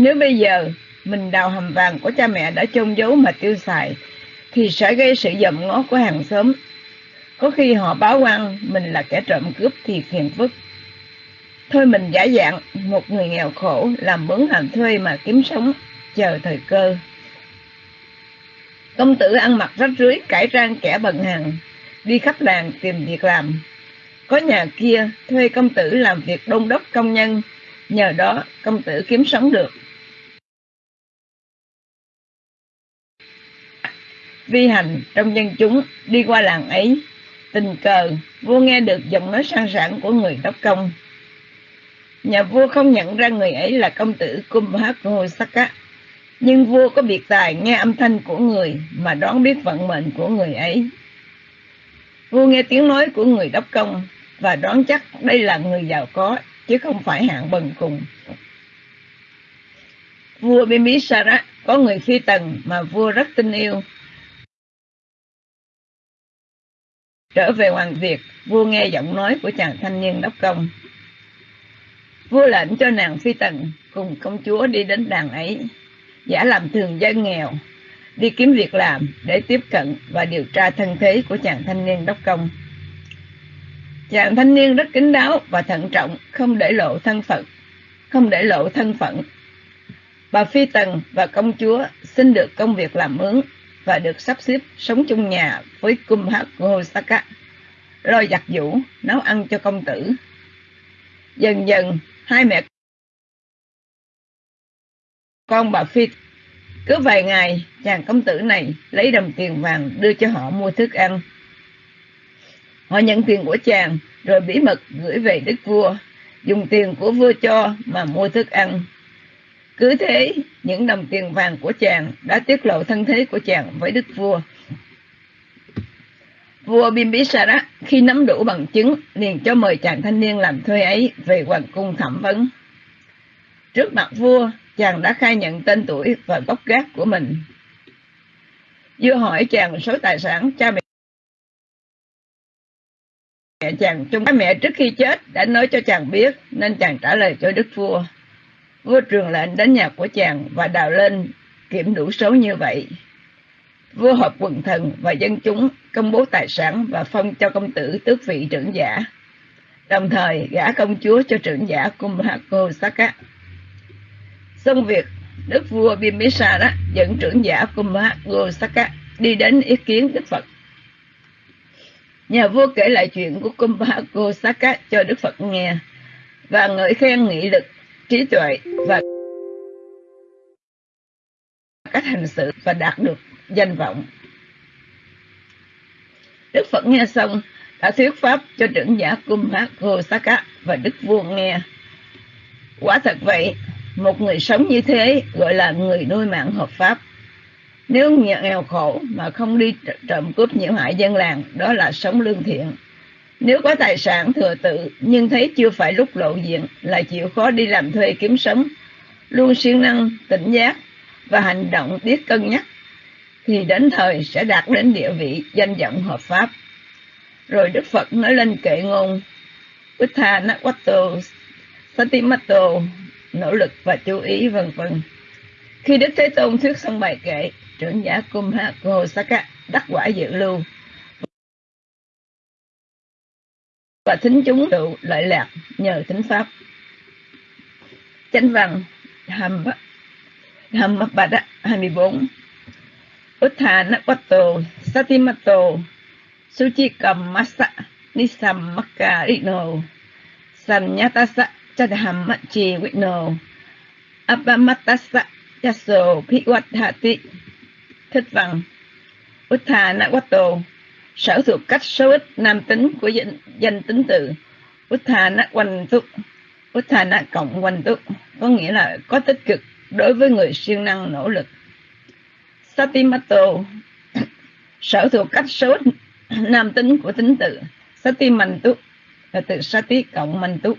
Nếu bây giờ mình đào hầm vàng của cha mẹ đã chôn giấu mà tiêu xài, thì sẽ gây sự dậm ngó của hàng xóm. Có khi họ báo quan mình là kẻ trộm cướp thì phiền phức. Thôi mình giả dạng một người nghèo khổ làm mướn làm thuê mà kiếm sống, chờ thời cơ. Công tử ăn mặc rách rưới, cải trang kẻ bần hàng, đi khắp làng tìm việc làm. Có nhà kia thuê công tử làm việc đông đốc công nhân, nhờ đó công tử kiếm sống được. Vi hành trong dân chúng đi qua làng ấy, tình cờ vua nghe được giọng nói sang sảng của người đốc công. Nhà vua không nhận ra người ấy là công tử kumbhakusaka nhưng vua có biệt tài nghe âm thanh của người mà đoán biết vận mệnh của người ấy. Vua nghe tiếng nói của người đốc công và đoán chắc đây là người giàu có chứ không phải hạng bần cùng. Vua bimisara có người phi tần mà vua rất tin yêu. Trở về Hoàng Việt, vua nghe giọng nói của chàng thanh niên đốc công. Vua lệnh cho nàng phi tần cùng công chúa đi đến đàn ấy, giả làm thường dân nghèo, đi kiếm việc làm để tiếp cận và điều tra thân thế của chàng thanh niên đốc công. Chàng thanh niên rất kính đáo và thận trọng, không để lộ thân phận, không để lộ thân phận. Bà Phi Tần và công chúa xin được công việc làm mướn và được sắp xếp sống chung nhà với Kumhakosaka, lo giặt giũ, nấu ăn cho công tử. Dần dần, hai mẹ con bà Phi cứ vài ngày, chàng công tử này lấy đồng tiền vàng đưa cho họ mua thức ăn. Họ nhận tiền của chàng, rồi bí mật gửi về đức vua, dùng tiền của vua cho mà mua thức ăn. Cứ thế, những đồng tiền vàng của chàng đã tiết lộ thân thế của chàng với đức vua. Vua Bimbisara khi nắm đủ bằng chứng liền cho mời chàng thanh niên làm thuê ấy về hoàng cung thẩm vấn. Trước mặt vua, chàng đã khai nhận tên tuổi và gốc gác của mình. Vua hỏi chàng số tài sản cha mẹ mẹ chàng chung mẹ trước khi chết đã nói cho chàng biết nên chàng trả lời cho đức vua. Vua trường lệnh đến nhà của chàng và đào lên kiểm đủ số như vậy. Vua họp quần thần và dân chúng công bố tài sản và phong cho công tử tước vị trưởng giả. Đồng thời gả công chúa cho trưởng giả Kumhako Saka. Xong việc, đức vua Bimbisara dẫn trưởng giả Kumhako Saka đi đến ý kiến Đức Phật. Nhà vua kể lại chuyện của Kumbhako Saka cho Đức Phật nghe và ngợi khen nghị lực, trí tuệ và cách hành xử và đạt được danh vọng. Đức Phật nghe xong đã thuyết pháp cho trưởng giả Kumbhako Saka và Đức vua nghe. Quả thật vậy, một người sống như thế gọi là người nuôi mạng hợp pháp. Nếu nghèo khổ mà không đi trộm cướp nhiễu hại dân làng, đó là sống lương thiện. Nếu có tài sản thừa tự nhưng thấy chưa phải lúc lộ diện là chịu khó đi làm thuê kiếm sống, luôn siêng năng, tỉnh giác và hành động biết cân nhắc, thì đến thời sẽ đạt đến địa vị danh vọng hợp pháp. Rồi Đức Phật nói lên kệ ngôn Uttha Nakwato Satimato nỗ lực và chú ý vân vân. Khi Đức Thế Tôn thuyết xong bài kệ, trưởng giả Kumhakosaka đắc quả dự lưu và thính chúng độ lợi lạc nhờ thính pháp. Chánh văn hàm hàm bada 24 Utthanapato Satimato Suchikamasa Nisammakarino Sanyatasa Chadhammachi Vino Apamatasa Yaso Phiwathati Thích văn Utthanawato Sở thuộc cách số ít nam tính của danh, danh tính từ. Uthana quanh túc Uthana cộng quanh túc Có nghĩa là có tích cực đối với người siêng năng nỗ lực. Satimato Sở thuộc cách số ít nam tính của tính từ. Satimantu là từ Sati cộng Mantu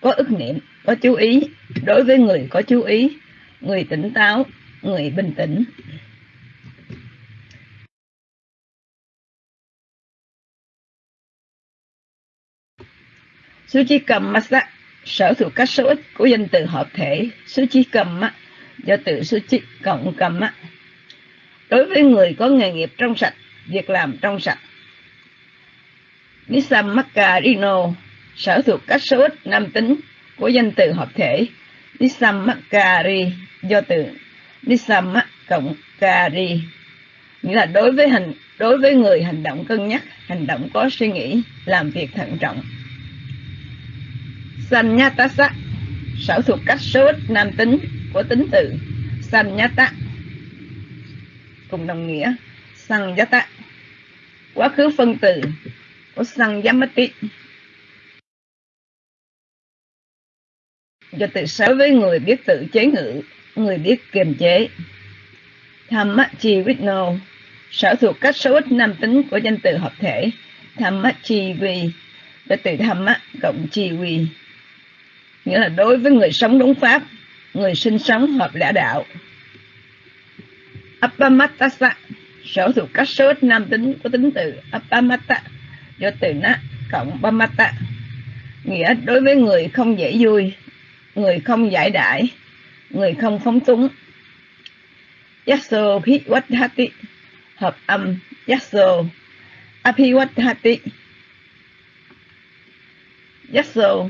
có ức niệm, có chú ý đối với người có chú ý, người tỉnh táo, người bình tĩnh. Suchi cầm masa sở thuộc các số ít của danh từ hợp thể số chi cầm á, do từ số chi cộng cầm á. đối với người có nghề nghiệp trong sạch việc làm trong sạch. Nisam Makarino sở thuộc các số ít nam tính của danh từ hợp thể Nisam Makari do từ Nisam cộng Kari nghĩa là đối với hành đối với người hành động cân nhắc hành động có suy nghĩ làm việc thận trọng. Sanyatasa sở thuộc cách số ít nam tính của tính từ. Sanyata cùng đồng nghĩa. Sanjata quá khứ phân từ của Sanyamati do từ sở với người biết tự chế ngự, người biết kiềm chế. Thammachi Vitno sở thuộc cách số ít nam tính của danh từ hợp thể. Thammachi Vi do từ Thamma cộng chi Vi nghĩa là đối với người sống đúng pháp người sinh sống hợp lẽ đạo. Appamattasa sở thuộc các số ít nam tính có tính từ Appamatta do từ na cộng Pamatta nghĩa đối với người không dễ vui người không giải đại, người không phóng túng. Yasso Phiwathati hợp âm Yasso Aphiwathati Yasso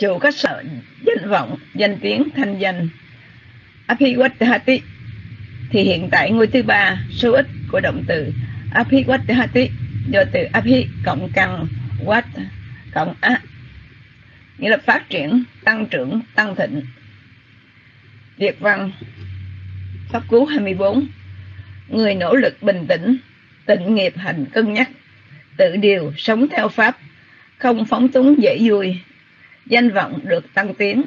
chủ các sở danh vọng danh tiếng thanh danh. Aphiwathati thì hiện tại ngôi thứ ba số ít của động từ Aphiwathati do từ api cộng căn Wat cộng A. Nghĩa là phát triển, tăng trưởng, tăng thịnh. Việt văn Pháp Cú 24 Người nỗ lực bình tĩnh, tịnh nghiệp hành cân nhắc, tự điều, sống theo Pháp, không phóng túng dễ vui, danh vọng được tăng tiến.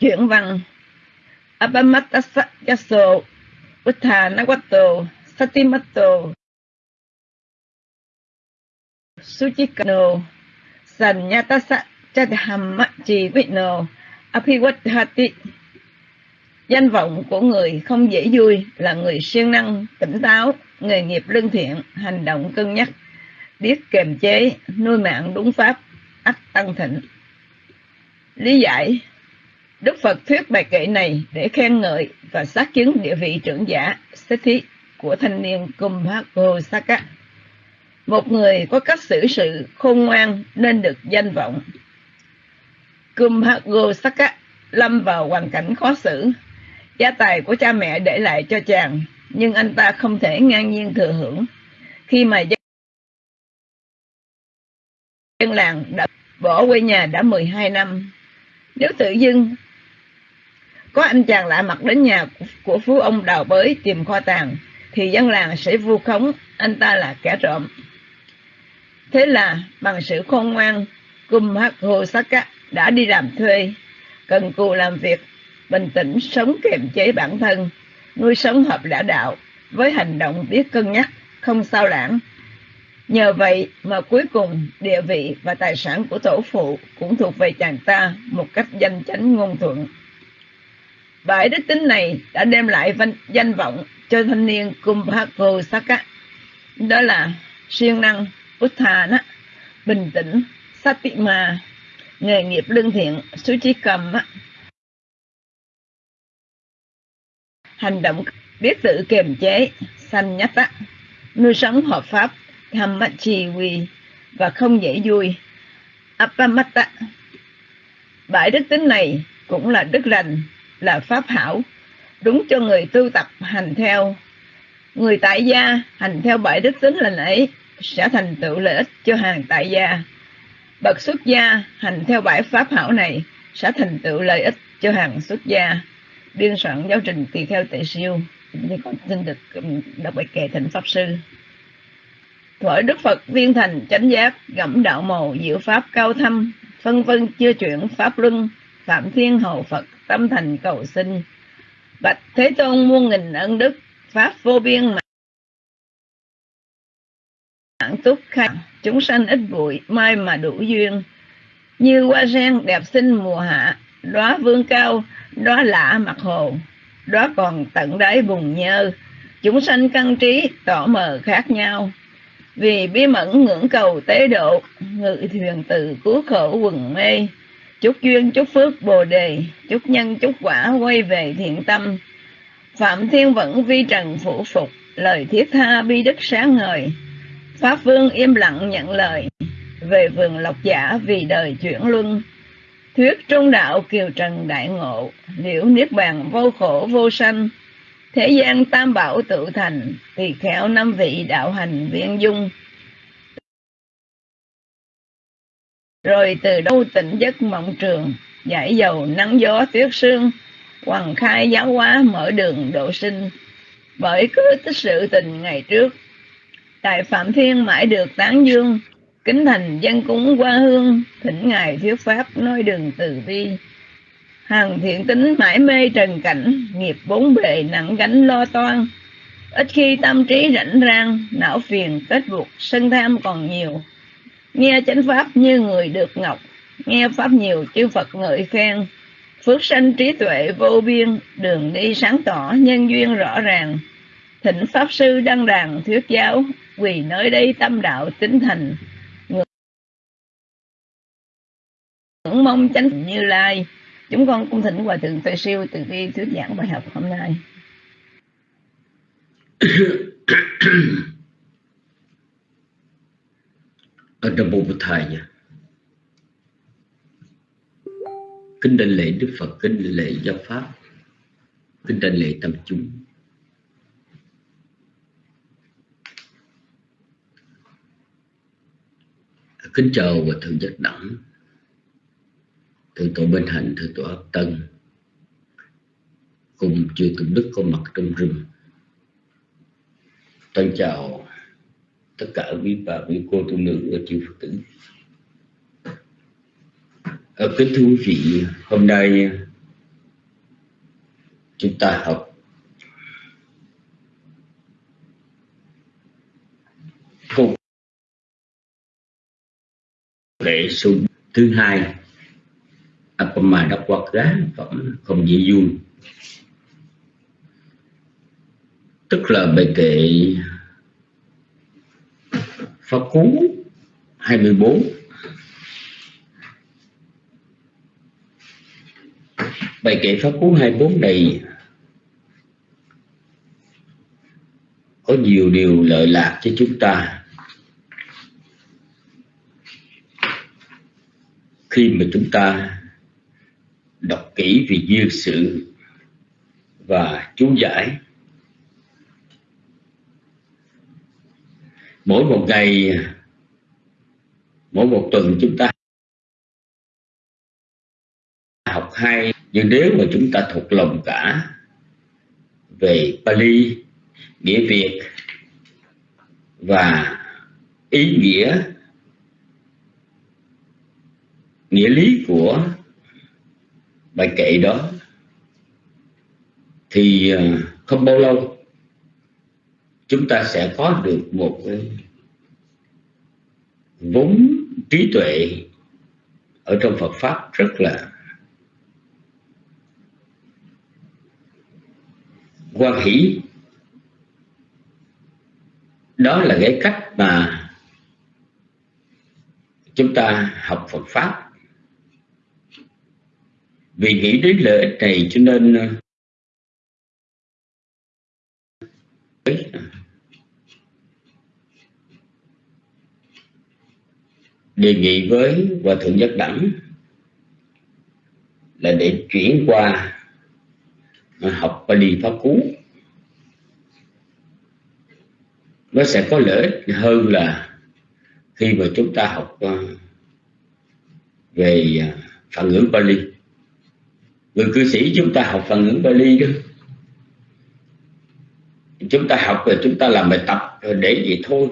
Chuyển văn Abamattasayaso Utthanawato Satimato Suchikano Sanyatasa Chadhamma Vino Aphiwathati Danh vọng của người không dễ vui là người siêng năng, tỉnh táo, nghề nghiệp lương thiện, hành động cân nhắc, biết kềm chế, nuôi mạng đúng pháp, ắt tăng thịnh. Lý giải Đức Phật thuyết bài kệ này để khen ngợi và xác chứng địa vị trưởng giả Sethi của thanh niên Kumbhakosaka. Một người có cách xử sự khôn ngoan nên được danh vọng. Kumbhakosaka lâm vào hoàn cảnh khó xử. Gia tài của cha mẹ để lại cho chàng, nhưng anh ta không thể ngang nhiên thừa hưởng. Khi mà dân làng đã bỏ quê nhà đã 12 năm, nếu tự dưng có anh chàng lạ mặt đến nhà của phú ông đào bới tìm kho tàng, thì dân làng sẽ vu khống anh ta là kẻ trộm. Thế là bằng sự khôn ngoan, Kumhakosaka đã đi làm thuê, cần cù làm việc, bình tĩnh sống kiềm chế bản thân, nuôi sống hợp lẽ đạo, với hành động biết cân nhắc, không sao lãng. Nhờ vậy mà cuối cùng địa vị và tài sản của tổ phụ cũng thuộc về chàng ta một cách danh chánh ngôn thuận. Bãi đức tính này đã đem lại danh vọng cho thanh niên Kumbhakosaka. Đó là siêng năng, Uthana, bình tĩnh, Satima, nghề nghiệp lương thiện, Suchikam, hành động biết tự kiềm chế, sanh nhất nuôi sống hợp pháp, Dhammachiwi và không dễ vui, Appamatta. Bãi đức tính này cũng là đức lành, là pháp hảo, đúng cho người tu tập hành theo. Người tại gia hành theo bãi đức tính lành ấy sẽ thành tựu lợi ích cho hàng tại gia. Bậc xuất gia hành theo bãi pháp hảo này sẽ thành tựu lợi ích cho hàng xuất gia. Biên soạn giáo trình tùy theo tệ siêu. Thì con xin được um, đọc bài kệ thành Pháp Sư. Thuở Đức Phật viên thành chánh giác, gẫm đạo màu, diệu pháp cao thâm, phân vân chưa chuyển pháp luân, phạm thiên hầu Phật, tâm thành cầu sinh. Bạch Thế Tôn muôn nghìn ân đức, pháp vô biên mạng túc khai chúng sanh ít bụi mai mà đủ duyên. Như hoa sen đẹp xinh mùa hạ đóa vương cao đóa lạ mặt hồ. Đóa còn tận đáy bùng nhơ. Chúng sanh căn trí tỏ mờ khác nhau vì bí mẫn ngưỡng cầu tế độ, ngự thuyền từ cứu khổ quần mê. Chúc duyên, chúc phước, bồ đề, chúc nhân, chúc quả quay về thiện tâm. Phạm thiên vẫn vi trần phủ phục, lời thiết tha bi đức sáng ngời. Pháp vương im lặng nhận lời, về vườn lộc giả vì đời chuyển luân. Thuyết trung đạo kiều trần đại ngộ, liễu niết bàn vô khổ vô sanh thế gian tam bảo tự thành, tỳ kheo năm vị đạo hành viên dung. Rồi từ đâu tỉnh giấc mộng trường giải dầu nắng gió tuyết sương, hoàng khai giáo hóa mở đường độ sinh. Bởi cứ tích sự tình ngày trước tại phạm thiên mãi được tán dương, kính thành dân cúng qua hương, thỉnh ngài thuyết pháp nói đường từ bi hằng thiện tính mãi mê trần cảnh, nghiệp bốn bề nặng gánh lo toan. Ít khi tâm trí rảnh rang, não phiền kết buộc sân tham còn nhiều. Nghe chánh pháp như người được ngọc, nghe pháp nhiều chư phật ngợi khen. Phước sanh trí tuệ vô biên, đường đi sáng tỏ, nhân duyên rõ ràng. Thỉnh pháp sư đăng đàn thuyết giáo vì nơi đây tâm đạo tính thành. Ngưỡng mong chánh như lai chúng con cung thỉnh hòa thượng tuệ siêu từ bi thuyết giảng bài học hôm nay. Ở trong bộ thầy nha. Kính đảnh lễ đức phật, kính đảnh lễ giáo pháp, kính đảnh lễ tâm chúng. Kính chào và thượng giác đẳng thượng tọa Bình hạnh thượng tọa ấp tân. Cùng chư tụng đức có mặt trong rừng. Tân chào tất cả quý bà, quý cô, tu nữ và chư phật tử. Ở kính thưa quý vị, hôm nay chúng ta học câu lễ số thứ hai. Apama đã quạt giá phẩm không dễ vui. Tức là bài kệ Pháp Cú 24 Bài kệ Pháp Cú 24 này có nhiều điều lợi lạc cho chúng ta. Khi mà chúng ta đọc kỹ về duyên sự và chú giải. Mỗi một ngày, mỗi một tuần chúng ta học hai nhưng nếu mà chúng ta thuộc lòng cả về Pali, nghĩa Việt và ý nghĩa nghĩa lý của bài kệ đó thì à, không bao lâu chúng ta sẽ có được một vốn trí tuệ ở trong Phật pháp rất là quan hỷ. Đó là cái cách mà chúng ta học Phật pháp vì nghĩ đến lợi ích này cho nên ờ, đề nghị với hòa thượng nhất đẳng là để chuyển qua ờ, học Pali Pháp Cú. Nó sẽ có lợi ích hơn là khi mà chúng ta học ờ, về phản ngữ Pali người cư sĩ chúng ta học phần ngữ Bali đó. Chúng ta học rồi chúng ta làm bài tập rồi để vậy thôi.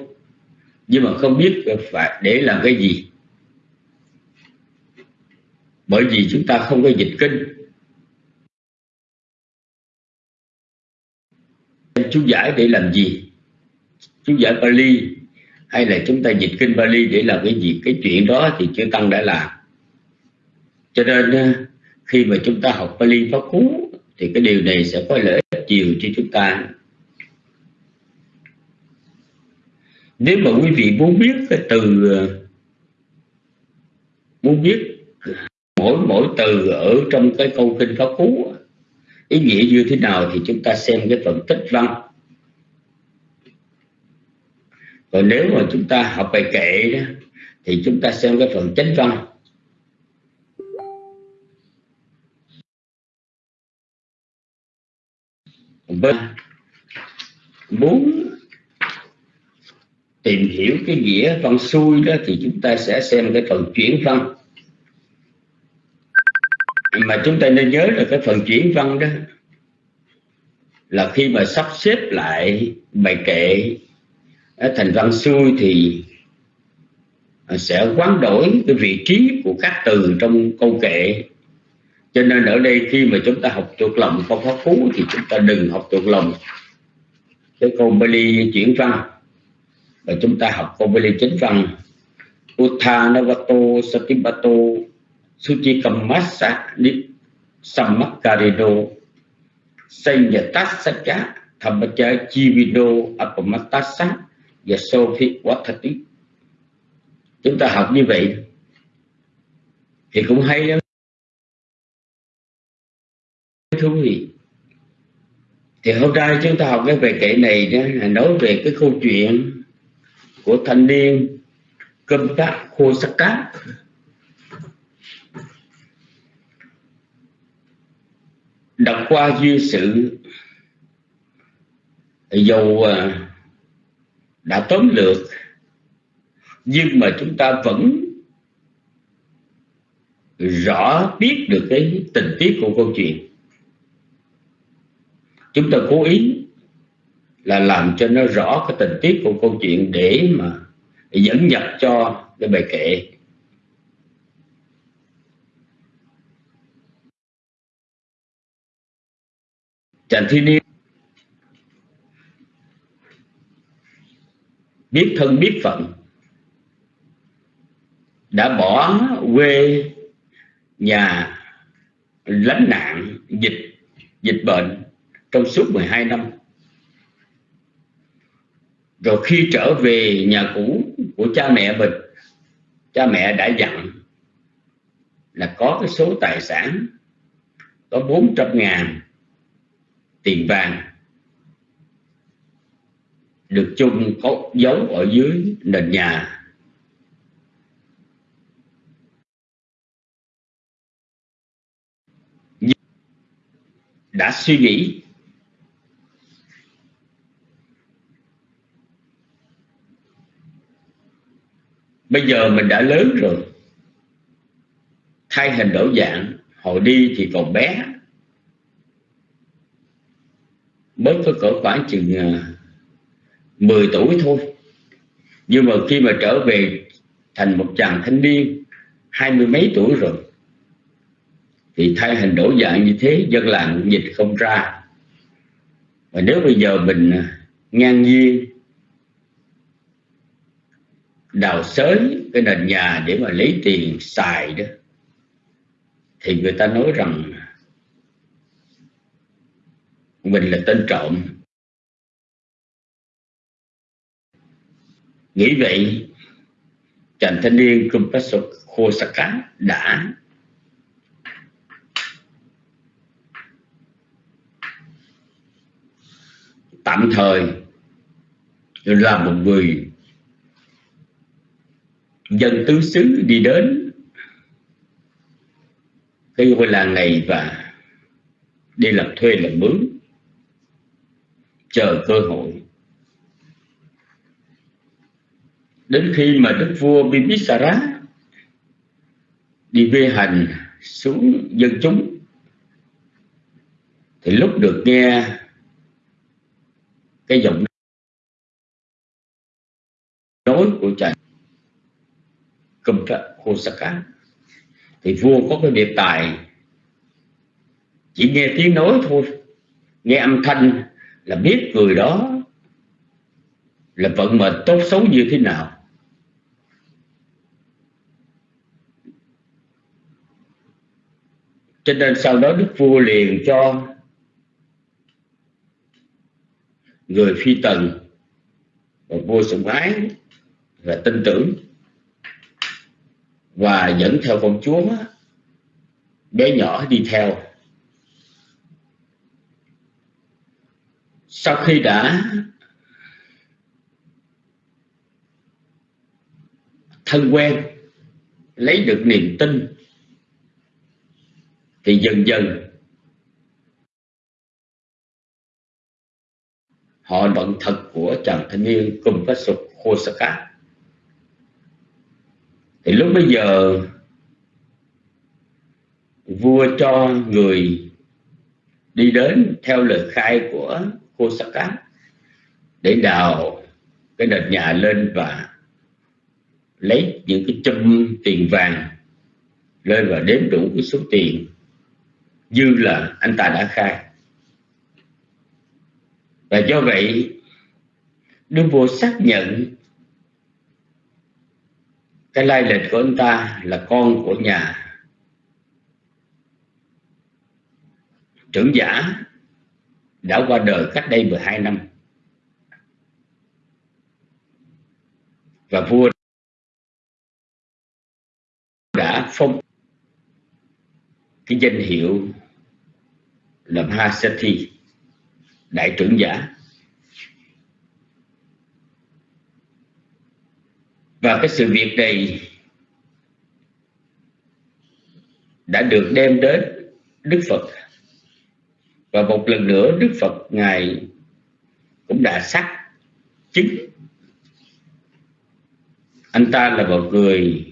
Nhưng mà không biết phải để làm cái gì. Bởi vì chúng ta không có dịch kinh. Chú giải để làm gì? Chú giải Bali. Hay là chúng ta dịch kinh Bali để làm cái gì? Cái chuyện đó thì chưa tăng đã làm. Cho nên khi mà chúng ta học Pali Pháp Cú thì cái điều này sẽ có lợi ích nhiều cho chúng ta. Nếu mà quý vị muốn biết cái từ muốn biết mỗi mỗi từ ở trong cái câu kinh pháp cú ý nghĩa như thế nào thì chúng ta xem cái phần tích văn. Còn nếu mà chúng ta học bài kệ đó, thì chúng ta xem cái phần chánh văn. Bên muốn tìm hiểu cái nghĩa văn xuôi đó thì chúng ta sẽ xem cái phần chuyển văn. Mà chúng ta nên nhớ là cái phần chuyển văn đó là khi mà sắp xếp lại bài kệ ờ, thành văn xuôi thì ờ, sẽ quán đổi cái vị trí của các từ trong câu kệ cho nên ở đây khi mà chúng ta học thuộc lòng câu pháp phú thì chúng ta đừng học thuộc lòng cái câu Bali chuyển văn. Và chúng ta học câu Bali chính văn. Uttanavato Satibato Suchikamasa Sammakarido Sanyatasaka Thammacha Chivido Apamatasa và Sophie Watati chúng ta học như vậy thì cũng hay lắm thú vị. Thì hôm nay chúng ta học cái về kệ này đó là nói về cái câu chuyện của thanh niên cơm tác khô sắc cát. Đọc qua duyên sự, dầu à, đã tóm lược, nhưng mà chúng ta vẫn rõ biết được cái tình tiết của câu chuyện chúng ta cố ý là làm cho nó rõ cái tình tiết của câu chuyện để mà dẫn nhập cho cái bài kệ. Chàng thiên niên biết thân biết phận, đã bỏ quê nhà lánh nạn, dịch dịch bệnh trong suốt 12 năm. Rồi khi trở về nhà cũ của cha mẹ mình, cha mẹ đã dặn là có cái số tài sản, có 400 ngàn tiền vàng được chung có dấu ở dưới nền nhà. Đã suy nghĩ bây giờ mình đã lớn rồi. Thay hình đổi dạng, hồi đi thì còn bé. Mới có cỡ khoảng chừng à, 10 tuổi thôi. Nhưng mà khi mà trở về thành một chàng thanh niên, hai mươi mấy tuổi rồi, thì thay hình đổi dạng như thế, dân làng dịch không ra. Và nếu bây giờ mình à, ngang nhiên đào xới cái nền nhà để mà lấy tiền xài đó, thì người ta nói rằng mình là tên trộm. Nghĩ vậy, chàng thanh niên Kumpaso đã tạm thời là một người dân tứ xứ đi đến. Cái ngôi làng này và đi làm thuê làm mướn, chờ cơ hội. Đến khi mà đức vua Bibisara đi về hành xuống dân chúng, thì lúc được nghe cái giọng nói của cha Kumta Hosaka thì vua có cái biệt tài, chỉ nghe tiếng nói thôi. Nghe âm thanh là biết người đó là vận mệnh tốt xấu như thế nào. Cho nên sau đó đức vua liền cho người phi tần và vua sủng ái và tin tưởng và dẫn theo công chúa bé nhỏ đi theo. Sau khi đã thân quen, lấy được niềm tin, thì dần dần họ vận thật của chàng thanh niên cùng với sục Hosaka thì lúc bây giờ, vua cho người đi đến theo lời khai của Hosaka để đào cái đợt nhà lên và lấy những cái châm tiền vàng lên và đếm đủ cái số tiền dư là anh ta đã khai. Và do vậy, đức vua xác nhận cái lai lịch của anh ta là con của nhà trưởng giả đã qua đời cách đây 12 năm. Và vua đã phong cái danh hiệu là Mahasati đại trưởng giả. Và cái sự việc này đã được đem đến Đức Phật. Và một lần nữa, Đức Phật ngài cũng đã xác chứng. Anh ta là một người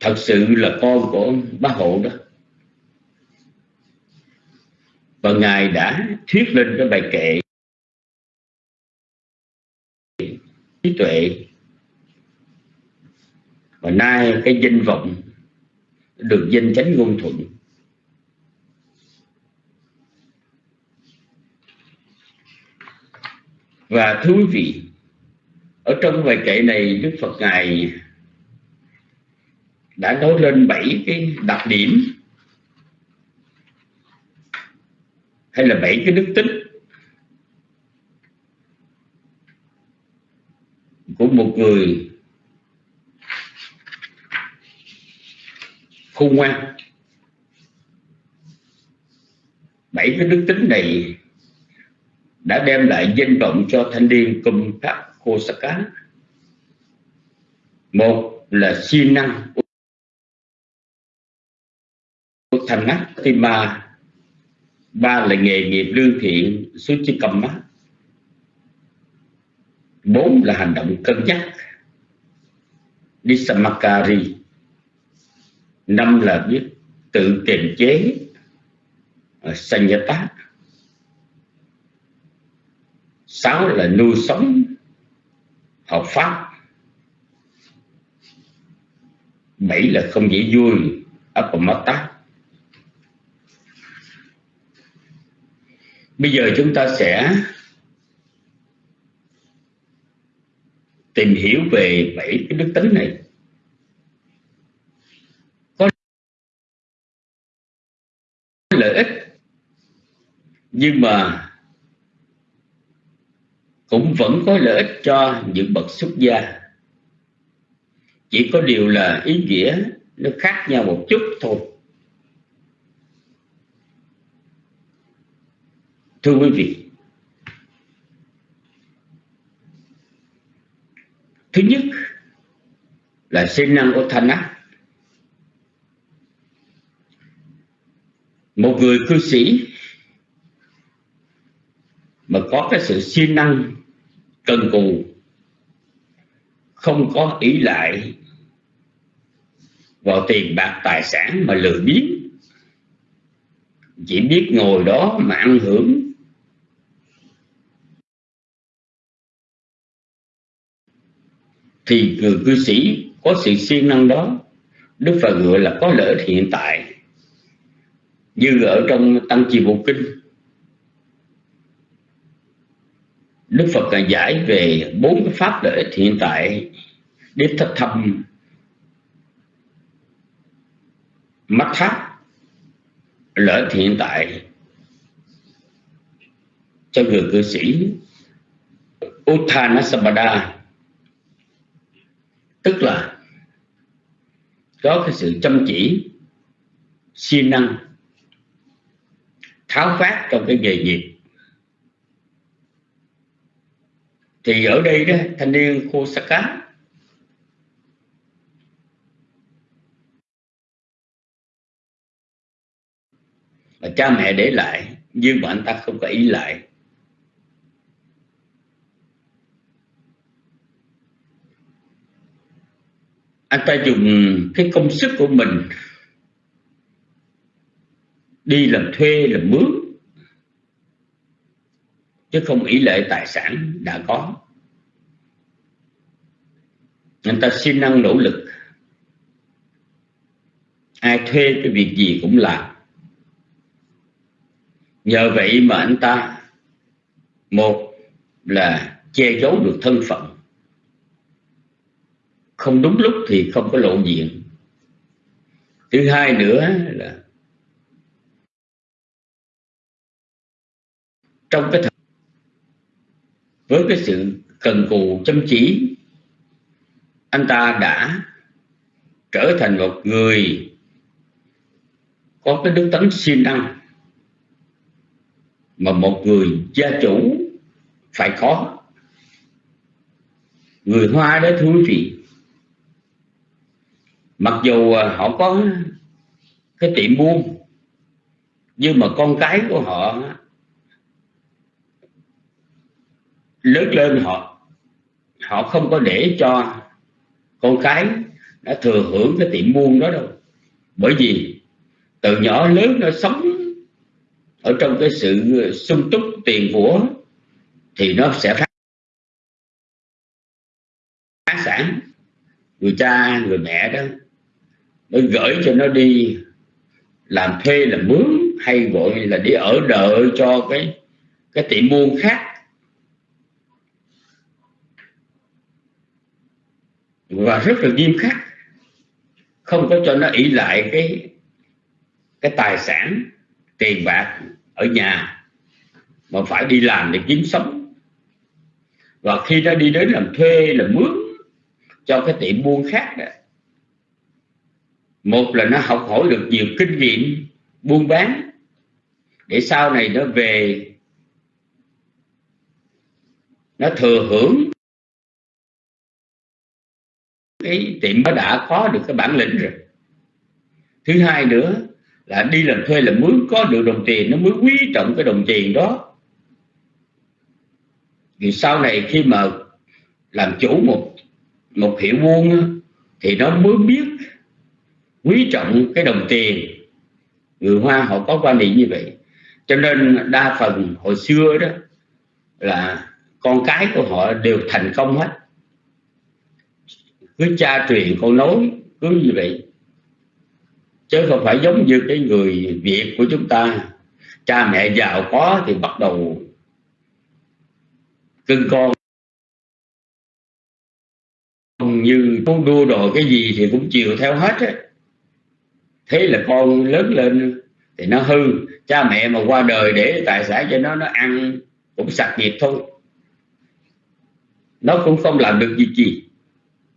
thật sự là con của bá hộ đó. Và ngài đã thuyết lên cái bài kệ trí tuệ. Và nay cái danh vọng được danh chánh ngôn thuận. Và thú vị, ở trong bài kệ này đức phật ngài đã nói lên bảy cái đặc điểm hay là bảy cái đức tính. Của một người khôn ngoan. Bảy cái đức tính này đã đem lại danh vọng cho thanh niên cùng các Kosaka một là siêng năng thành nát tima ba là nghề nghiệp lương thiện suchikamma bốn là hành động cân nhắc. Disamakari năm là biết tự kiềm chế. Sanyata. Sáu là nuôi sống hợp pháp. Bảy là không dễ vui, apamata. Bây giờ chúng ta sẽ tìm hiểu về bảy cái đức tính này. Có lợi ích, nhưng mà cũng vẫn có lợi ích cho những bậc xuất gia. Chỉ có điều là ý nghĩa nó khác nhau một chút thôi. Thưa quý vị thứ nhất là sinh năng của thanh ác một người cư sĩ mà có cái sự siêng năng cần cù, không có ý lại vào tiền bạc tài sản mà lười biếng, chỉ biết ngồi đó mà ăn hưởng thì người cư sĩ có sự siêng năng đó, Đức Phật gọi là có lợi hiện tại. Như ở trong Tăng Chi Bộ Kinh, Đức Phật là giải về bốn cái pháp lợi hiện tại để thật thâm mắt tháp lợi hiện tại cho người cư sĩ. Uttanasambada tức là có cái sự chăm chỉ, siêng năng, tháo phát trong cái nghề nghiệp. Thì ở đây đó, thanh niên Kosaka, là cha mẹ để lại, nhưng mà anh ta không có ý lại. Anh ta dùng cái công sức của mình đi làm thuê, làm mướn, chứ không ý lệ tài sản đã có. Anh ta siêng năng nỗ lực. Ai thuê cái việc gì cũng làm. Nhờ vậy mà anh ta, một là che giấu được thân phận không đúng lúc thì không có lộ diện. Thứ hai nữa là trong cái thời với cái sự cần cù chăm chỉ, anh ta đã trở thành một người có cái đức tánh siêng năng, mà một người gia chủ phải có. Người hoa đó thưa quý vị mặc dù à, họ có cái tiệm buôn, nhưng mà con cái của họ lớn lên họ họ không có để cho con cái đã thừa hưởng cái tiệm buôn đó đâu. Bởi vì từ nhỏ lớn nó sống ở trong cái sự à, sung túc tiền của thì nó sẽ phát sản. Người cha, người mẹ đó gửi cho nó đi. Làm thuê làm mướn, hay gọi là đi ở đợi cho cái cái tiệm buôn khác. Và rất là nghiêm khắc. Không có cho nó ỷ lại cái cái tài sản, tiền bạc ở nhà, mà phải đi làm để kiếm sống. Và khi nó đi đến làm thuê, làm mướn cho cái tiệm buôn khác đó một là nó học hỏi được nhiều kinh nghiệm buôn bán, để sau này nó về, nó thừa hưởng cái tiệm nó đã có được cái bản lĩnh rồi. Thứ hai nữa là đi làm thuê là muốn có được đồng tiền, nó mới quý trọng cái đồng tiền đó. Vì sau này khi mà làm chủ một một hiệu buôn thì nó mới biết quý trọng cái đồng tiền. Người hoa họ có quan niệm như vậy. Cho nên đa phần hồi xưa đó là con cái của họ đều thành công hết. Cứ cha truyền con nối cứ như vậy. Chứ không phải giống như cái người việt của chúng ta. Cha mẹ giàu có thì bắt đầu cưng con. Như muốn đua đồ cái gì thì cũng chiều theo hết á thế là con lớn lên thì nó hư. Cha mẹ mà qua đời để tài sản cho nó nó ăn cũng sạch nghiệp thôi. Nó cũng không làm được gì gì.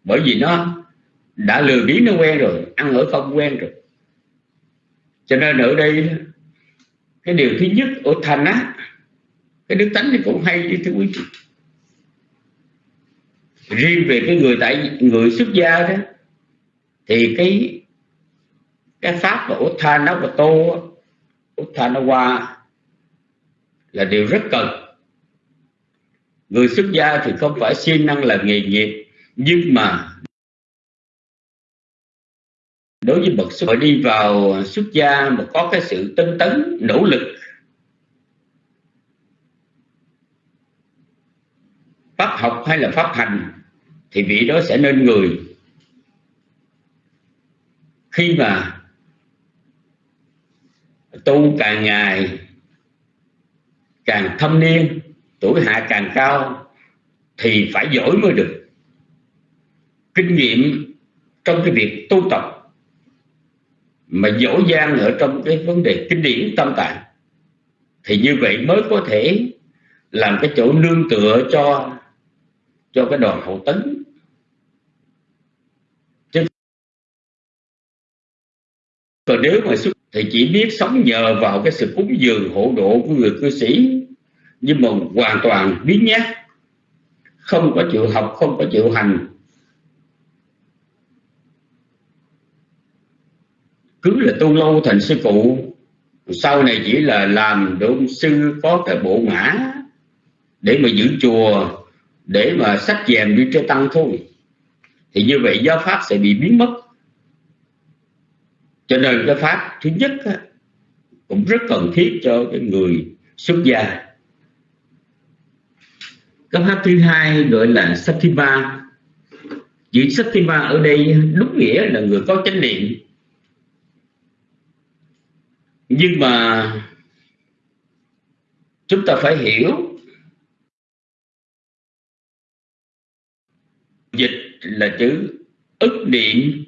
Bởi vì nó đã lừa biến nó quen rồi, ăn ở không quen rồi. Cho nên ở đây cái điều thứ nhất ở thành á, cái đức tánh thì cũng hay như thưa quý vị. Riêng về cái người tại, người xuất gia đó, thì cái cái pháp mà Uthana và Tô Uthana qua là điều rất cần. Người xuất gia thì không phải siêng năng là nghề nghiệp, nhưng mà đối với bậc xuất đi vào xuất gia mà có cái sự tinh tấn, nỗ lực, pháp học hay là pháp hành, thì vị đó sẽ nên người. Khi mà tu càng ngày, càng thâm niên, tuổi hạ càng cao, thì phải giỏi mới được. Kinh nghiệm trong cái việc tu tập mà dỗ gian ở trong cái vấn đề kinh điển tâm tạng, thì như vậy mới có thể làm cái chỗ nương tựa cho cho cái đoàn hậu tấn. Chứ còn nếu mà xuất thì chỉ biết sống nhờ vào cái sự cúng dường hộ độ của người cư sĩ. Nhưng mà hoàn toàn biến nhát. Không có chịu học, không có chịu hành. Cứ là tu lâu thành sư cụ sau này chỉ là làm để sư có cái bộ ngã để mà giữ chùa, để mà sách dèm đi cho tăng thôi. Thì như vậy giáo pháp sẽ bị biến mất cho nên cái pháp thứ nhất á, cũng rất cần thiết cho cái người xuất gia. Cái pháp thứ hai gọi là sativa chữ sativa ở đây đúng nghĩa là người có chánh niệm. Nhưng mà chúng ta phải hiểu dịch là chữ ức niệm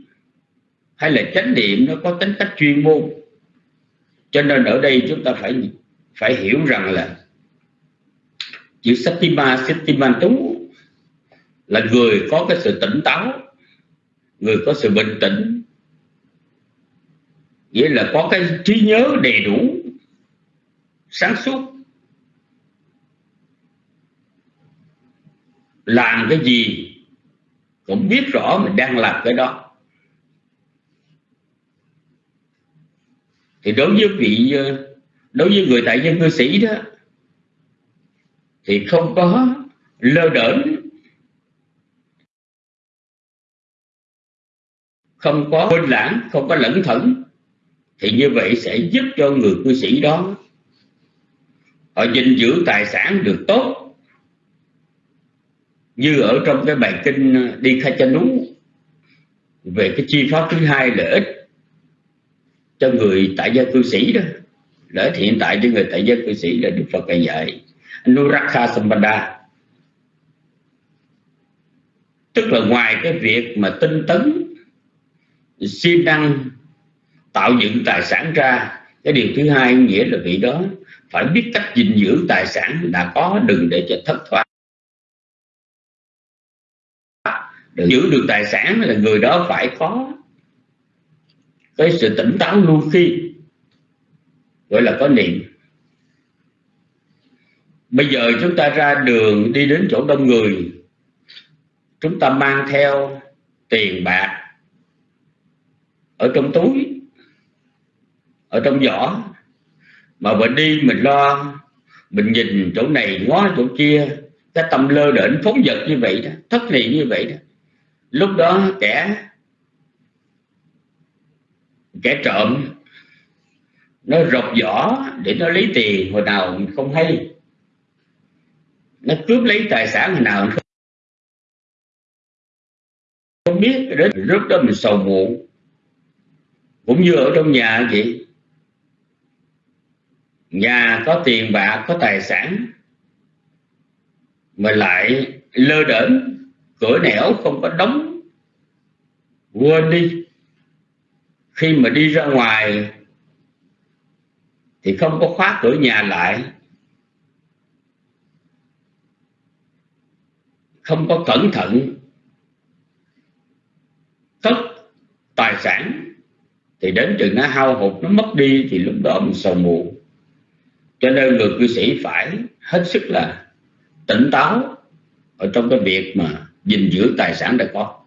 hay là chánh niệm nó có tính cách chuyên môn. Cho nên ở đây chúng ta phải phải hiểu rằng là chữ Satima Satimantu là người có cái sự tỉnh táo, người có sự bình tĩnh. Nghĩa là có cái trí nhớ đầy đủ, sáng suốt. Làm cái gì cũng biết rõ mình đang làm cái đó. Thì đối với vị ờ, đối với người tại dân cư sĩ đó, thì không có lơ đễnh, không có quên lãng, không có lẫn thẩn, thì như vậy sẽ giúp cho người cư sĩ đó họ gìn giữ tài sản được tốt. Như ở trong cái bài kinh ờ, đi khai chân nú, về cái chi pháp thứ hai lợi ích cho người tại gia cư sĩ đó. Lợi ích hiện tại cho người tại gia cư sĩ là đức phật dạy Nurakha Sambandha tức là ngoài cái việc mà tinh tấn, siêng năng, tạo dựng tài sản ra, cái điều thứ hai nghĩa là vị đó phải biết cách gìn giữ tài sản đã có, đừng để cho thất thoát. Để giữ được tài sản là người đó phải có cái sự tỉnh táo luôn khi gọi là có niệm. Bây giờ chúng ta ra đường đi đến chỗ đông người. Chúng ta mang theo tiền bạc ở trong túi, ở trong giỏ. Mà mình đi mình lo, mình nhìn chỗ này ngó chỗ kia, cái tâm lơ đễnh phóng vật như vậy đó, thất niệm như vậy đó. Lúc đó kẻ kẻ trộm, nó rột vỏ để nó lấy tiền, hồi nào mình không hay. Nó cướp lấy tài sản hồi nào không biết đến lúc đó mình sầu muộn. Cũng như ở trong nhà vậy. Nhà có tiền bạc có tài sản, mà lại lơ đễnh, cửa nẻo không có đóng, quên đi khi mà đi ra ngoài thì không có khóa cửa nhà lại, không có cẩn thận cất tài sản, thì đến chừng nó hao hụt nó mất đi thì lúc đó mình sầu muộn. Cho nên người cư sĩ phải hết sức là tỉnh táo ở trong cái việc mà gìn giữ tài sản đã có.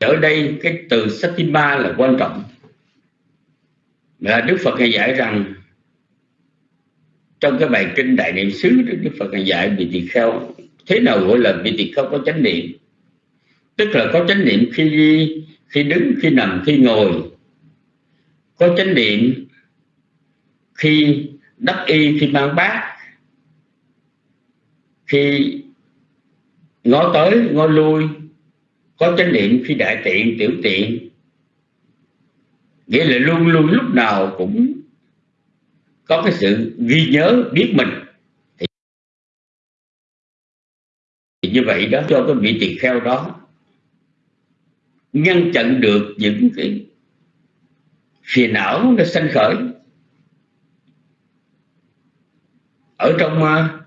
Ở đây, cái từ Satima là quan trọng. Là Đức Phật hay dạy rằng, trong cái bài kinh đại niệm xứ, Đức Phật hay dạy vị tỳ kheo, thế nào gọi là vị tỳ kheo có chánh niệm? Tức là có chánh niệm khi đi, khi đứng, khi nằm, khi ngồi. Có chánh niệm khi đắp y, khi mang bát. Khi ngó tới, ngó lui có chánh niệm khi đại tiện tiểu tiện. Nghĩa là luôn luôn lúc nào cũng có cái sự ghi nhớ biết mình. Thì, thì như vậy đó cho cái vị tỳ kheo đó ngăn chặn được những cái phiền não nó sanh khởi. Ở trong uh,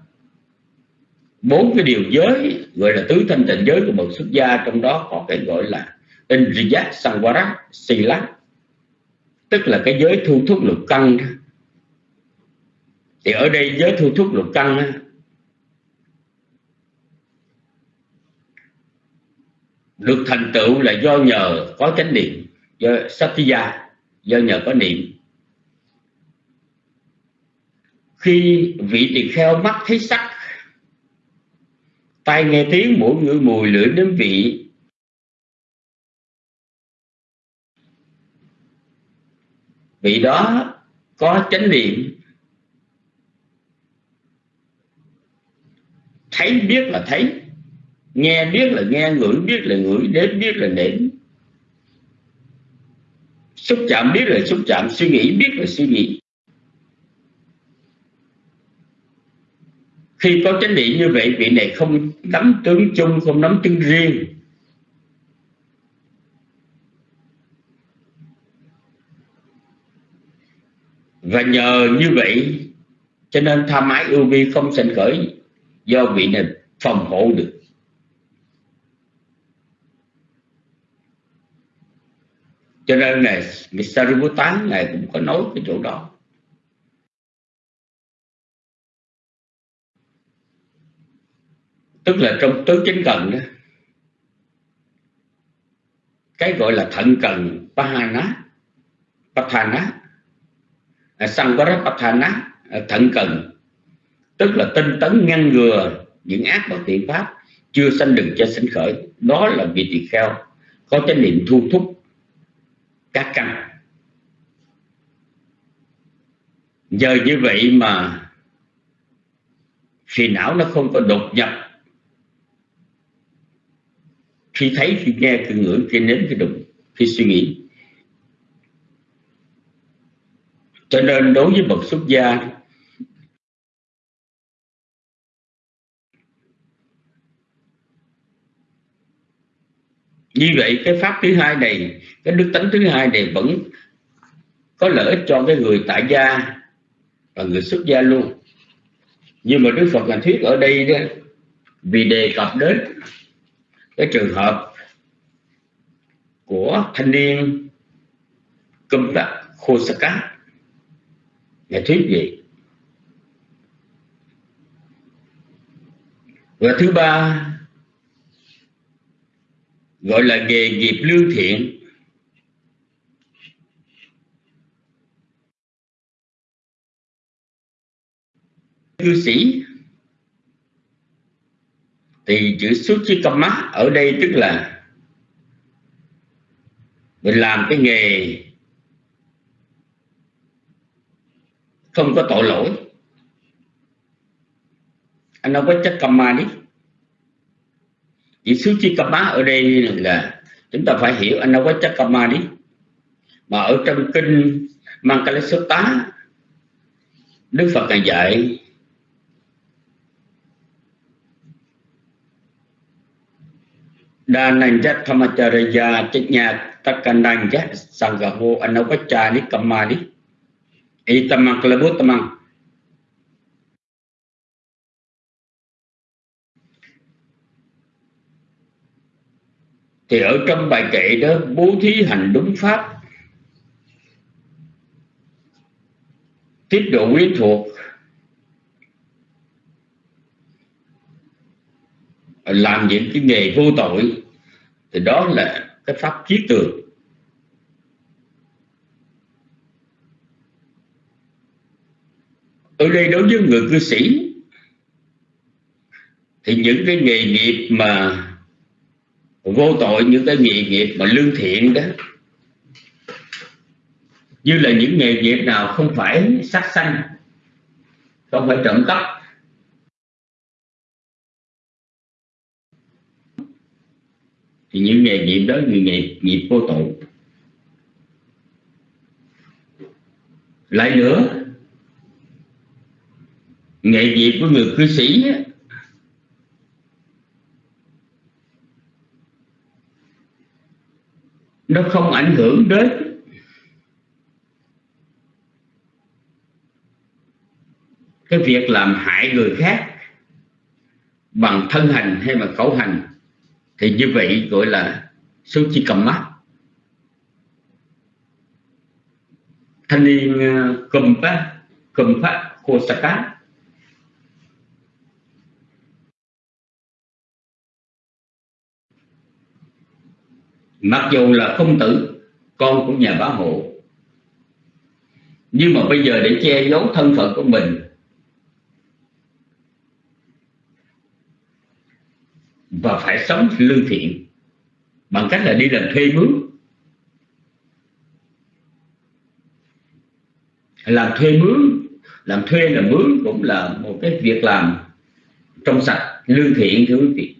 bốn cái điều giới, gọi là tứ thanh tịnh giới của một xuất gia, trong đó có cái gọi là Indriya Sangwara Sila tức là cái giới thu thúc lục căn thì ở đây giới thu thúc lục căn được thành tựu là do nhờ có chánh niệm, do satya, do nhờ có niệm. Khi vị tỳ kheo mắt thấy sắc tai nghe tiếng mũi ngửi mùi lưỡi nếm vị. Vị đó có chánh niệm. Thấy biết là thấy, nghe biết là nghe, ngửi biết là ngửi, đến biết là đến. Xúc chạm biết là xúc chạm, suy nghĩ biết là suy nghĩ. Khi có chánh niệm như vậy, vị này không nắm tướng chung, không nắm tướng riêng. Và nhờ như vậy, cho nên tham ái ưu vi không sinh khởi, do vị này phòng hộ được. Cho nên này Sariputta ngài cũng có nói cái chỗ đó. Tức là trong tứ chính cần đó cái gọi là thận cần pahana pathana. À, pathana à, thận cần. Tức là tinh tấn ngăn ngừa những ác và thiện pháp chưa sanh đừng cho sinh khởi. Đó là vị tỳ kheo có chánh niệm thu thúc các căn. Giờ như vậy mà phiền não nó không có đột nhập khi thấy khi nghe, khi ngửi, khi nếm, khi đụng, khi suy nghĩ. Cho nên đối với bậc xuất gia, như vậy cái pháp thứ hai này, cái đức tánh thứ hai này vẫn có lợi ích cho cái người tại gia và người xuất gia luôn. Nhưng mà đức phật là thuyết ở đây đó, vì đề cập đến cái trường hợp của thanh niên câm đặc khô sắc cá ngài thuyết gì? Và thứ ba, gọi là nghề nghiệp lương thiện. Cư sĩ thì chữ xuất chi cầm mắt ở đây tức là mình làm cái nghề không có tội lỗi. Anh nói có chất cầm ma đi. Chữ xuất chi cầm mắt ở đây là chúng ta phải hiểu anh nói có chất cầm ma đi. Mà ở trong kinh mang cái số tá đức phật ngài dạy Dananja Thamacharya Chanya Takananja Sanggaho Anavachani Kamani Itamang tâm mang Thì ở trong bài kệ đó, bố thí hành đúng pháp. Tiết độ quyến thuộc. Làm những cái nghề vô tội thì đó là cái pháp chiết tường. Ở đây đối với người cư sĩ, thì những cái nghề nghiệp mà vô tội, những cái nghề nghiệp mà lương thiện đó, như là những nghề nghiệp nào không phải sát sanh, không phải trộm cắp thì những nghề nghiệp đó người nghiệp nghiệp vô tội lại nữa, nghề nghiệp của người cư sĩ nó không ảnh hưởng đến cái việc làm hại người khác bằng thân hành hay bằng khẩu hành thì như vậy gọi là số chi cầm mắt. Thanh niên ờ, cầm phát cầm phát Kosaka mặc dù là công tử, con của nhà bá hộ. Nhưng mà bây giờ để che giấu thân phận của mình và phải sống lương thiện bằng cách là đi làm thuê mướn. Làm thuê mướn, làm thuê là mướn cũng là một cái việc làm trong sạch, lương thiện, thưa quý vị.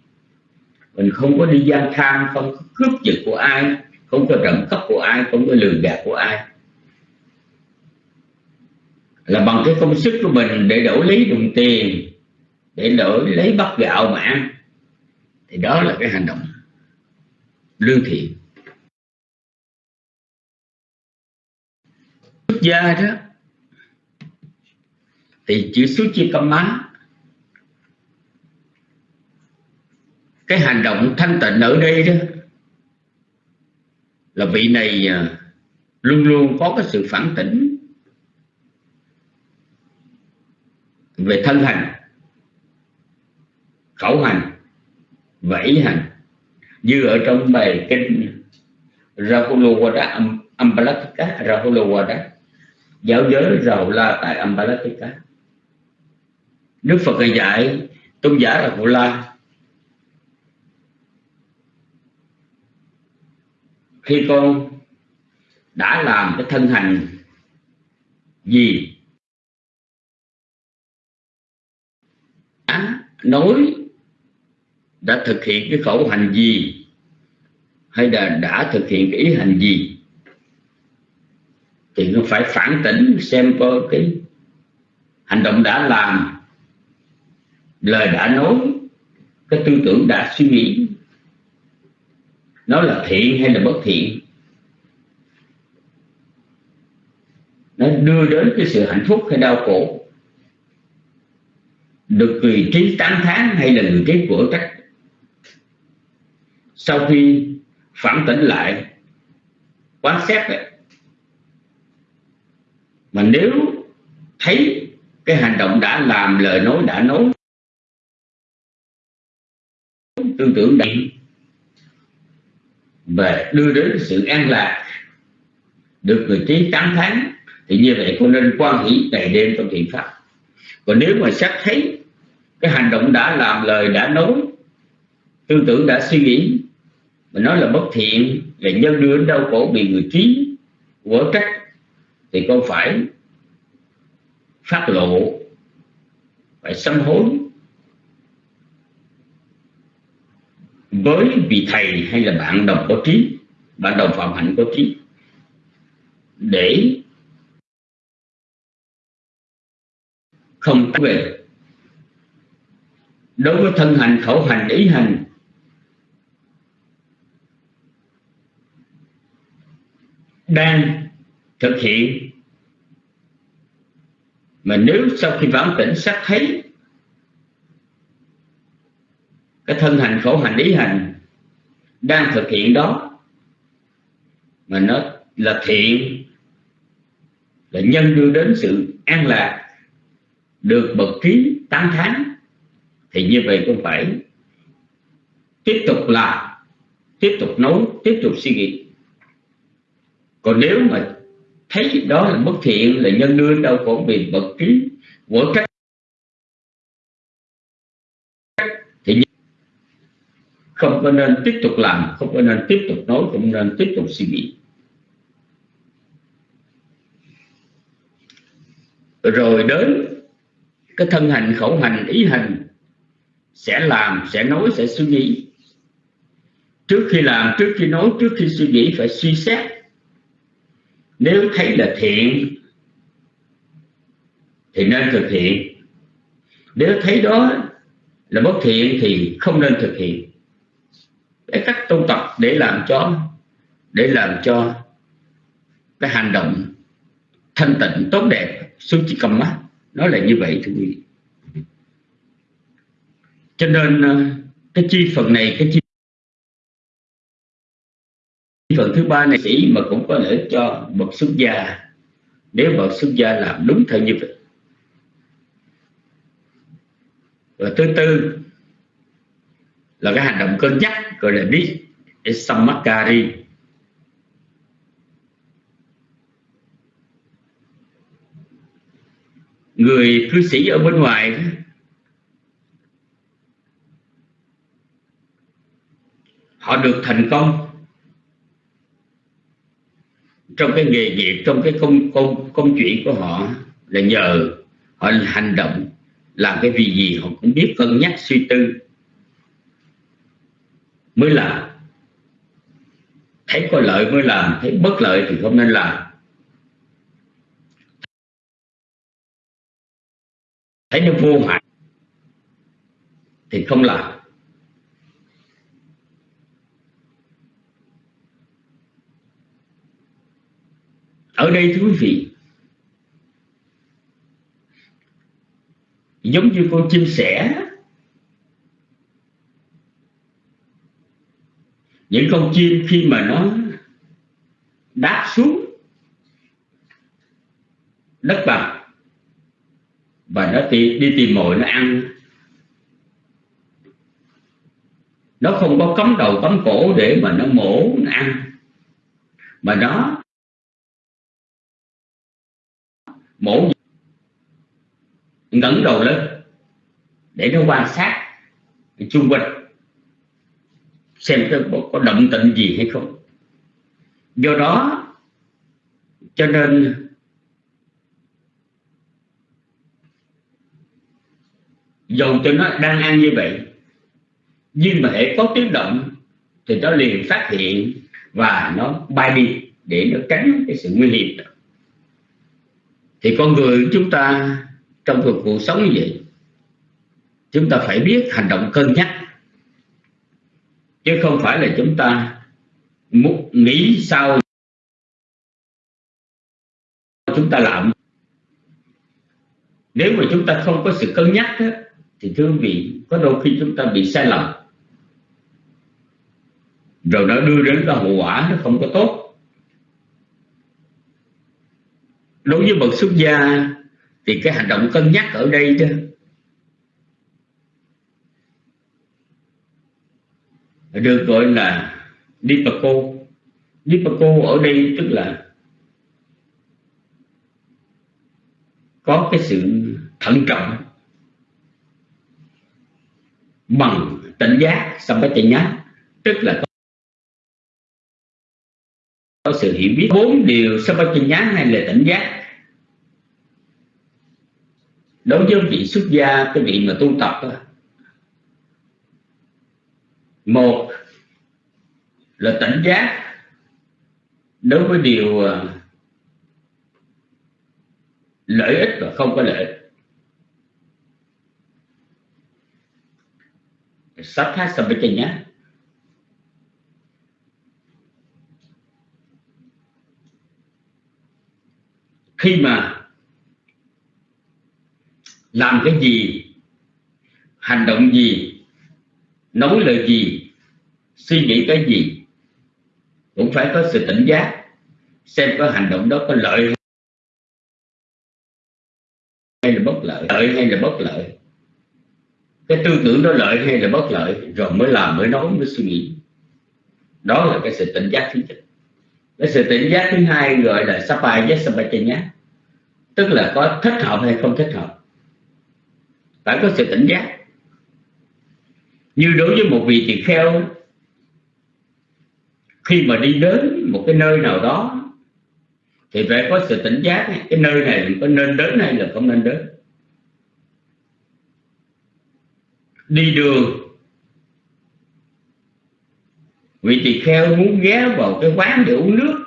Mình không có đi gian tham không có cướp giật của ai, không có trộm cắp của ai, không có lừa gạt của ai. Là bằng cái công sức của mình để đổi lấy đồng tiền, để đổi lấy bắp gạo mà ăn thì đó là cái hành động lương thiện. Xuất gia đó, thì chữ xuất chi tâm má cái hành động thanh tịnh ở đây đó, là vị này à, luôn luôn có cái sự phản tỉnh về thân hành, khẩu hành vẫy hành như ở trong bài kinh Rahulawada Ambalatika Rahulawada giáo giới Rahula tại Ambalatika. Đức Phật dạy, tôn giả Rahula khi con đã làm cái thân hành gì? Đã nói đã thực hiện cái khẩu hành gì? Hay là đã thực hiện cái ý hành gì? Thì nó phải phản tỉnh xem coi cái hành động đã làm, lời đã nói, cái tư tưởng đã suy nghĩ, nó là thiện hay là bất thiện? Nó đưa đến cái sự hạnh phúc hay đau khổ? Được người trí tán thán hay là người trí của trách sau khi phản tỉnh lại quan sát ấy, mà nếu thấy cái hành động đã làm lời nói đã nói tư tưởng định về đưa đến sự an lạc được người trí tán thán thì như vậy cũng nên quan hỷ ngày đêm trong thiện pháp. Còn nếu mà xác thấy cái hành động đã làm lời đã nói tư tưởng đã suy nghĩ mà nói là bất thiện và nhân đưa đến đau khổ bị người trí quở trách, thì con phải phát lộ, phải sám hối. Với vị thầy hay là bạn đồng có trí, bạn đồng phạm hạnh có trí, để không về. Đối với thân hành, khẩu hành, ý hành đang thực hiện. Mà nếu sau khi vãng tỉnh xác thấy, cái thân hành khẩu hành lý hành đang thực hiện đó, mà nó là thiện, là nhân đưa đến sự an lạc, được bậc trí tán tháng thì như vậy cũng phải tiếp tục làm, tiếp tục nấu tiếp tục suy nghĩ còn nếu mà thấy đó là bất thiện, là nhân đương đâu khổ, bị bậc trí của cách thì không có nên tiếp tục làm, không có nên tiếp tục nói, không nên tiếp tục suy nghĩ. Rồi đến cái thân hành, khẩu hành, ý hành, sẽ làm, sẽ nói, sẽ suy nghĩ. Trước khi làm, trước khi nói, trước khi suy nghĩ, phải suy xét nếu thấy là thiện, thì nên thực hiện. Nếu thấy đó là bất thiện, thì không nên thực hiện. Cái cách tu tập để làm cho, để làm cho cái hành động thanh tịnh, tốt đẹp suci cầm mắt, nó là như vậy, thưa quý vị. Cho nên ờ, cái chi phần này, cái chi phần thứ ba này sĩ mà cũng có lợi cho bậc xuất gia. Nếu bậc xuất gia làm đúng theo như vậy. Và thứ tư là cái hành động cân nhắc, gọi là đi samakari. Người cư sĩ ở bên ngoài họ được thành công trong cái nghề nghiệp, trong cái công công công chuyện của họ là nhờ họ hành động, làm cái việc gì họ cũng biết, cân nhắc, suy tư mới làm. Thấy có lợi mới làm, thấy bất lợi thì không nên làm. Thấy nó vô hại thì không làm. Ở đây thưa quý vị giống như con chim sẻ những con chim khi mà nó đáp xuống đất bằng và nó đi, đi tìm mồi nó ăn nó không có cấm đầu cấm cổ để mà nó mổ nó ăn. Mà nó mổ ngẩng đầu lên để nó quan sát chung quanh xem có, có động tĩnh gì hay không do đó cho nên dầu cho nó đang ăn như vậy nhưng mà hệ có tiếng động thì nó liền phát hiện và nó bay đi để nó tránh cái sự nguy hiểm đó. thì con người chúng ta trong cuộc, cuộc sống như vậy. Chúng ta phải biết hành động cân nhắc. Chứ không phải là chúng ta nghĩ sao chúng ta làm. Nếu mà chúng ta không có sự cân nhắc đó, thì thưa quý vị có đôi khi chúng ta bị sai lầm. Rồi nó đưa đến cái hậu quả nó không có tốt. Đối với bậc xuất gia thì cái hành động cân nhắc ở đây đó, được gọi là Dipako Dipako ở đây tức là có cái sự thận trọng bằng tỉnh giác Sampachanya tức là có có sự hiểu biết. Bốn điều Sampachanya hay là tỉnh giác đối với vị xuất gia cái vị mà tu tập đó, một là tỉnh giác. Đối với điều à, lợi ích và không có lợi ích. Satha nhá khi mà làm cái gì? Hành động gì? Nói lời gì? Suy nghĩ cái gì? Cũng phải có sự tỉnh giác, xem có hành động đó có lợi hay là bất lợi lợi hay là bất lợi. Cái tư tưởng đó lợi hay là bất lợi, rồi mới làm, mới nói, mới suy nghĩ. Đó là cái sự tỉnh giác thứ nhất. Cái sự tỉnh giác thứ hai gọi là sapai giác sapachanya tức là có thích hợp hay không thích hợp phải có sự tỉnh giác. Như đối với một vị tỳ kheo, khi mà đi đến một cái nơi nào đó, thì phải có sự tỉnh giác cái nơi này có nên đến hay là không nên đến. Đi đường, vị tỳ kheo muốn ghé vào cái quán để uống nước.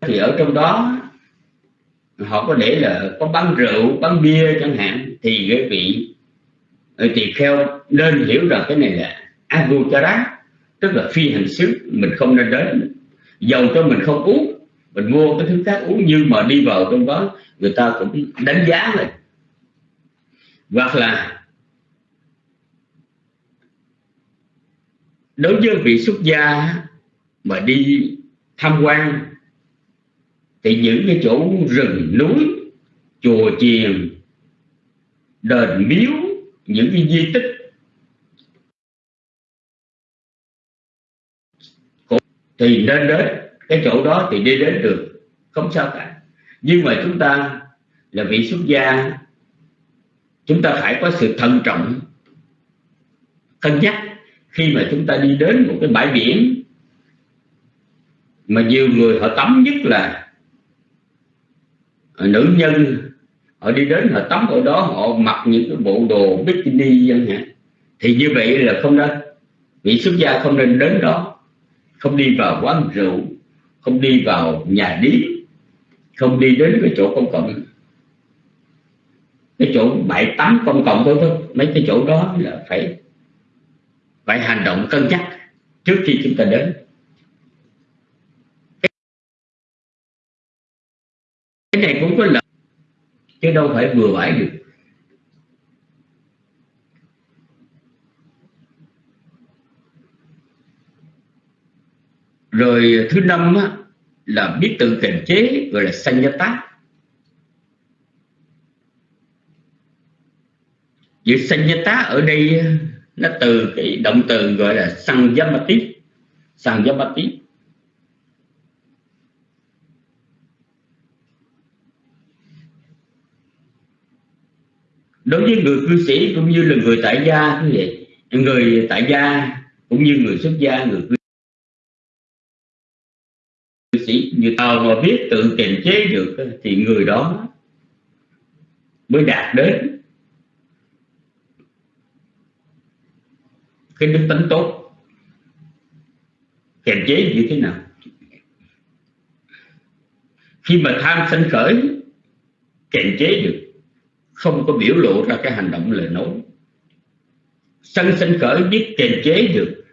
Thì ở trong đó họ có để là có bán rượu, bán bia chẳng hạn, thì cái vị ờ, tỳ kheo nên hiểu rằng cái này là aguchara tức là phi hành xứ, mình không nên đến. Dầu cho mình không uống, mình mua cái thứ khác uống, nhưng mà đi vào trong đó, người ta cũng đánh giá này hoặc là đối với vị xuất gia mà đi tham quan thì những cái chỗ rừng núi, chùa chiền, đền miếu, những cái di tích thì nên đến cái chỗ đó thì đi đến được, không sao cả. Nhưng mà chúng ta là vị xuất gia, chúng ta phải có sự thận trọng, cân nhắc khi mà chúng ta đi đến một cái bãi biển mà nhiều người họ tắm nhất là Ờ, nữ nhân, họ đi đến họ tắm ở đó, họ mặc những cái bộ đồ bikini chẳng hạn. Thì như vậy là không nên. Vị xuất gia không nên đến đó, không đi vào quán rượu, không đi vào nhà điếm, không đi đến cái chỗ công cộng. Cái chỗ bãi tắm công cộng thôi thôi, mấy cái chỗ đó là phải phải hành động cân nhắc trước khi chúng ta đến cái này cũng có lợi chứ đâu phải vừa bãi được. Rồi thứ năm á, là biết tự kiềm chế gọi là sanh tác. Chữ sanh tá ở đây nó từ cái động từ gọi là sang yamati đối với người cư sĩ cũng như là người tại gia như vậy. Người tại gia cũng như người xuất gia, người cư sĩ như nào mà biết tự kiềm chế được thì người đó mới đạt đến cái đức tính tốt. Kiềm chế như thế nào? Khi mà tham sân khởi, kiềm chế được không có biểu lộ ra cái hành động lời nói. Sân sân khởi biết kiềm chế được.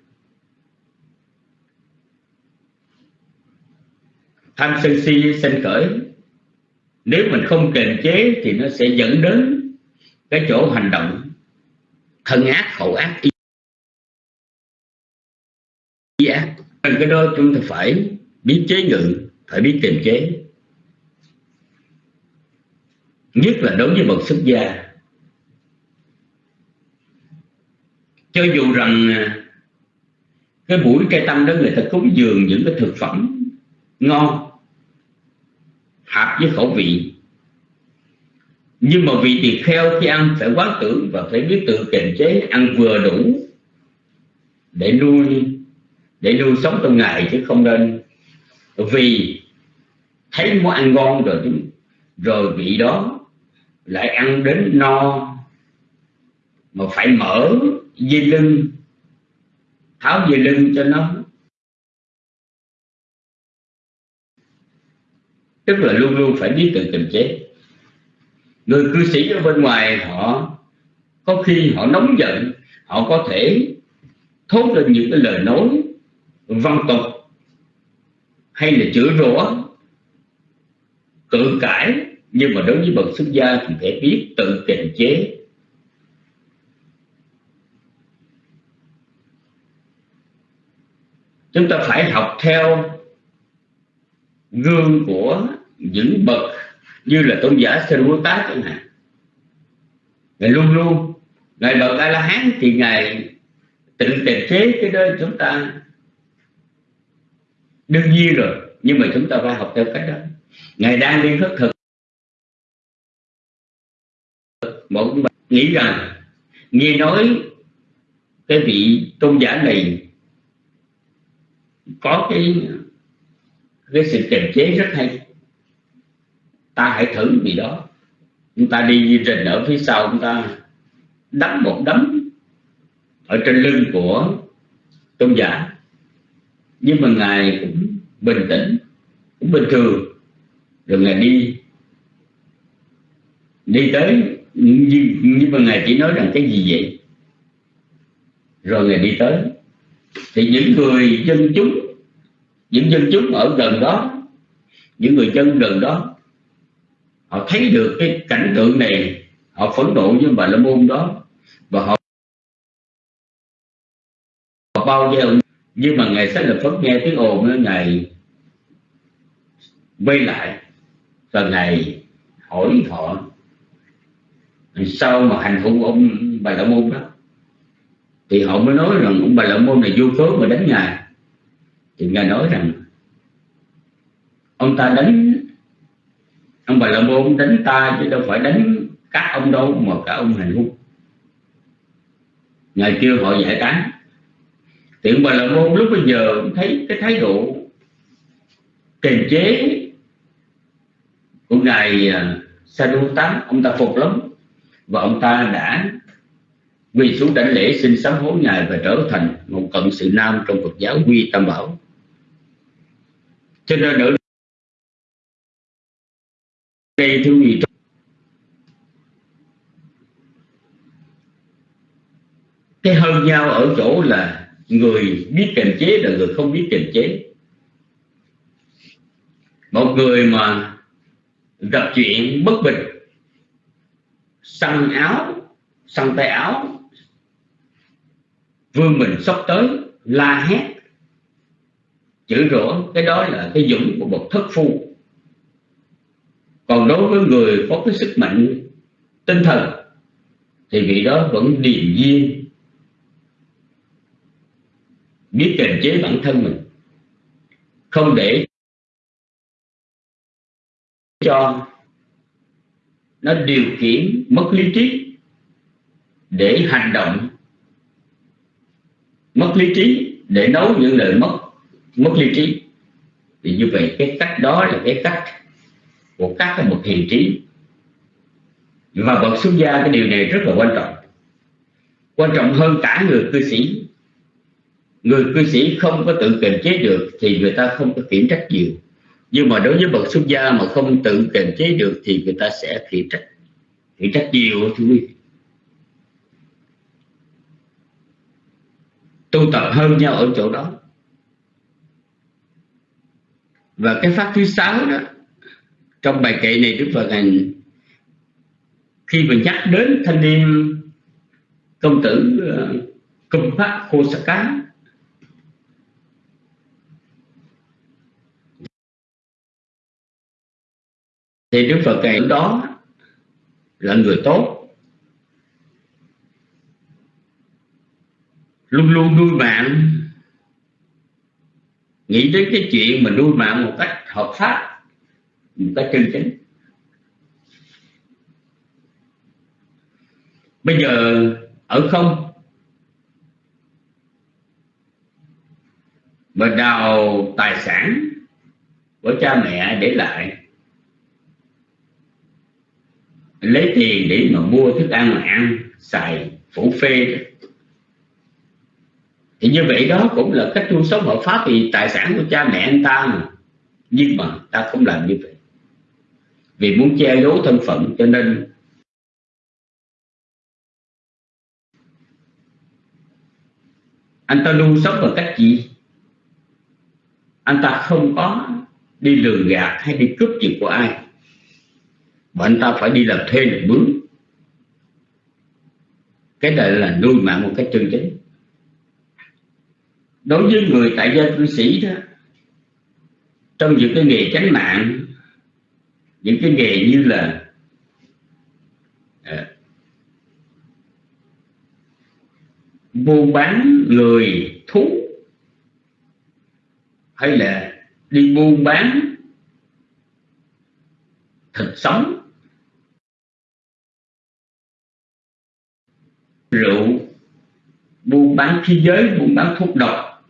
Tham sân si sân khởi. Nếu mình không kiềm chế thì nó sẽ dẫn đến cái chỗ hành động thân ác khẩu ác ý ác. Cái đó chúng ta phải biết chế ngự, phải biết kiềm chế nhất là đối với bậc xuất gia. Cho dù rằng à, cái buổi cây tâm đó người ta cúng dường những cái thực phẩm ngon, hợp với khẩu vị. Nhưng mà vị tỳ kheo khi ăn phải quá tưởng và phải biết tự kiềm chế, ăn vừa đủ để nuôi để nuôi sống trong ngày chứ không nên. Vì thấy món ăn ngon rồi rồi vị đó lại ăn đến no. Mà phải mở dây lưng. Tháo dây lưng cho nó. Tức là luôn luôn phải biết tự kiềm chế. Người cư sĩ ở bên ngoài họ, có khi họ nóng giận, họ có thể thốt lên những cái lời nói văn tục hay là chửi rủa, cự cãi nhưng mà đối với bậc xuất gia thì phải biết tự kiềm chế. Chúng ta phải học theo gương của những bậc như là tôn giả Sơ Bồ Tát chẳng hạn. Ngài luôn luôn, ngài bậc A La Hán thì ngài tự kiềm chế cái đó chúng ta đương nhiên rồi, nhưng mà chúng ta phải học theo cách đó. Ngài đang đi khất thực nghĩ rằng, nghe nói cái vị tôn giả này có cái cái sự kiềm chế rất hay. Ta hãy thử vì đó. Chúng ta đi rình ở phía sau, chúng ta đấm một đấm ở trên lưng của tôn giả. Nhưng mà ngài cũng bình tĩnh, cũng bình thường. Rồi ngài đi đi tới nhưng, nhưng mà ngài chỉ nói rằng cái gì vậy? Rồi ngài đi tới. Thì những người dân chúng những dân chúng ở gần đó những người dân gần đó họ thấy được cái cảnh tượng này họ phẫn nộ với bà la môn đó và họ họ bao giờ nhưng mà ngày sáng lập phật nghe tiếng ồn đó ngài quay lại và ngài hỏi họ sau mà hành hung ông bà la môn đó, thì họ mới nói rằng ông bà la môn này vô cớ mà đánh ngài. Thì ngài nói rằng, ông ta đánh, ông bà la môn đánh ta chứ đâu phải đánh các ông đâu mà cả ông hành hung. Ngài kêu họ giải tán. Thì ông bà la môn lúc bây giờ thấy cái thái độ kiềm chế của ngài à, sa đu tám ông ta phục lắm và ông ta đã quỳ xuống đảnh lễ xin sám hối ngài và trở thành một cận sự nam trong Phật giáo quy tam bảo. Cho nên ở đây, thưa quý cái hơn nhau ở chỗ là người biết kiềm chế là người không biết kiềm chế. Một người mà gặp chuyện bất bình săn áo, săn tay áo. Vương mình sắp tới, la hét. Chữ rủa, cái đó là cái dũng của một thất phu. Còn đối với người có cái sức mạnh tinh thần, thì vị đó vẫn điềm nhiên. Biết kiềm chế bản thân mình. Không để cho nó điều khiển mất lý trí để hành động. Mất lý trí để nấu những lời mất mất lý trí. Thì như vậy cái cách đó là cái cách của các một hiện trí. Và bậc xuất gia cái điều này rất là quan trọng. Quan trọng hơn cả người cư sĩ. Người cư sĩ không có tự kiềm chế được thì người ta không có kiểm trách nhiều nhưng mà đối với bậc xuất gia mà không tự kiềm chế được thì người ta sẽ khiển trách khiển trách nhiều thưa quý tu tập hơn nhau ở chỗ đó. Và cái pháp thứ sáu đó trong bài kệ này đức phật hành khi mà nhắc đến thanh niên công tử ờ, uh, công pháp khô sa cá thì đức phật ngày đó là người tốt. Luôn luôn nuôi mạng. Nghĩ đến cái chuyện mà nuôi mạng một cách hợp pháp, một cách chân chính. Bây giờ, ở không, mà đào tài sản của cha mẹ để lại lấy tiền để mà mua thức ăn mà ăn, xài, phủ phê thì như vậy đó cũng là cách tu sống hợp pháp thì tài sản của cha mẹ anh ta mà. Nhưng mà ta không làm như vậy. Vì muốn che giấu thân phận, cho nên anh ta luôn sống bằng cách gì? Anh ta không có đi lường gạt hay đi cướp gì của ai mà anh ta phải đi làm thuê làm mướn. Cái này là nuôi mạng một cách chân chính. Đối với người tại gia cư sĩ đó trong những cái nghề tránh mạng những cái nghề như là à, buôn bán người thú hay là đi buôn bán thịt sống rượu, buôn bán khí giới, buôn bán thuốc độc.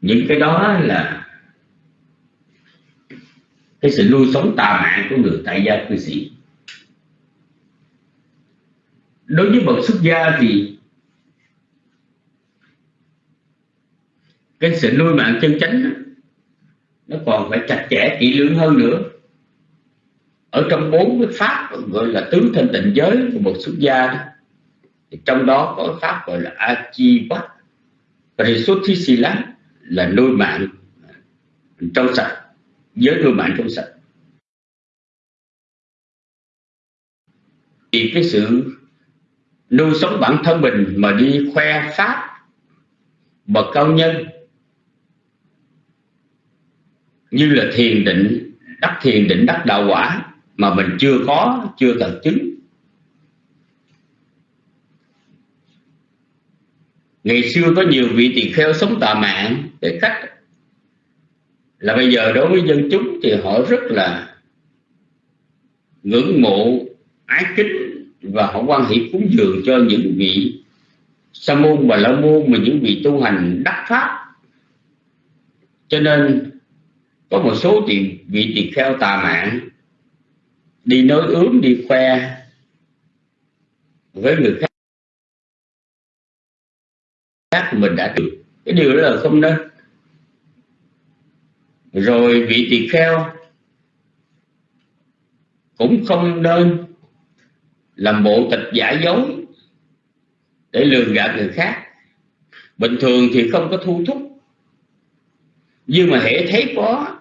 Những cái đó là cái sự nuôi sống tà mạng của người tại gia cư sĩ. Đối với bậc xuất gia thì cái sự nuôi mạng chân chánh nó còn phải chặt chẽ, kỹ lưỡng hơn nữa ở trong bốn cái pháp gọi là tứ thanh tịnh giới của một xuất gia đó, thì trong đó có pháp gọi là a chi là nuôi mạng trong sạch giới nuôi mạng trong sạch. Thì cái sự nuôi sống bản thân mình mà đi khoe pháp bậc cao nhân như là thiền định đắc thiền định đắc đạo quả mà mình chưa có, chưa tận chứng. Ngày xưa có nhiều vị tỳ kheo sống tà mạng để cách là bây giờ đối với dân chúng thì họ rất là ngưỡng mộ, ái kính và họ quan hệ cúng dường cho những vị sa môn và la môn mà những vị tu hành đắc pháp. Cho nên có một số thì vị tỳ kheo tà mạng đi nói ướm, đi khoe với người khác. Khác mình đã được. Cái điều đó là không nên. Rồi vị tỳ kheo cũng không nên làm bộ tịch giả dối để lường gạt người khác. Bình thường thì không có thu thúc, nhưng mà hệ thấy có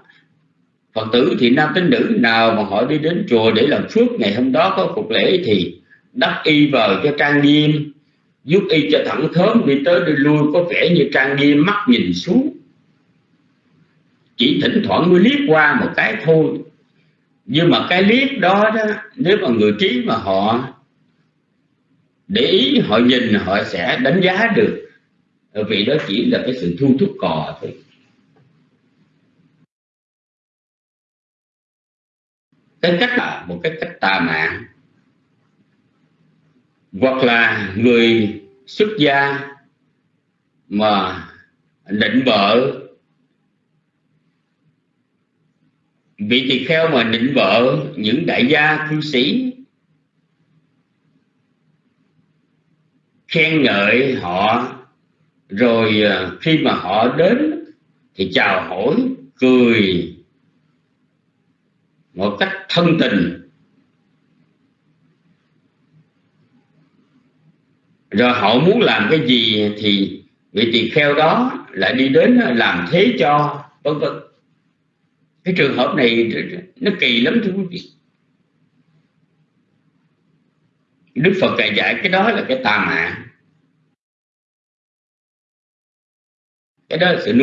phật tử thì nam tín nữ nào mà họ đi đến chùa để làm phước, ngày hôm đó có phục lễ thì đắp y vào cho trang nghiêm, giúp y cho thẳng thớm đi tới đi lui có vẻ như trang nghiêm, mắt nhìn xuống. Chỉ thỉnh thoảng mới liếc qua một cái thôi. Nhưng mà cái liếc đó đó, nếu mà người trí mà họ để ý, họ nhìn, họ sẽ đánh giá được. Vì đó chỉ là cái sự thu thúc cò thôi. Cái cách là một cái cách tà mạng hoặc là người xuất gia mà định vợ, vị tỳ kheo mà định vợ những đại gia cư sĩ, khen ngợi họ, rồi ờ, khi mà họ đến thì chào hỏi, cười một cách thân tình. Rồi họ muốn làm cái gì thì vị tỳ kheo đó lại đi đến làm thế cho vân vân. Cái trường hợp này nó kỳ lắm thưa quý vị. Đức Phật dạy dạy cái đó là cái tà mạng. Cái đó là sự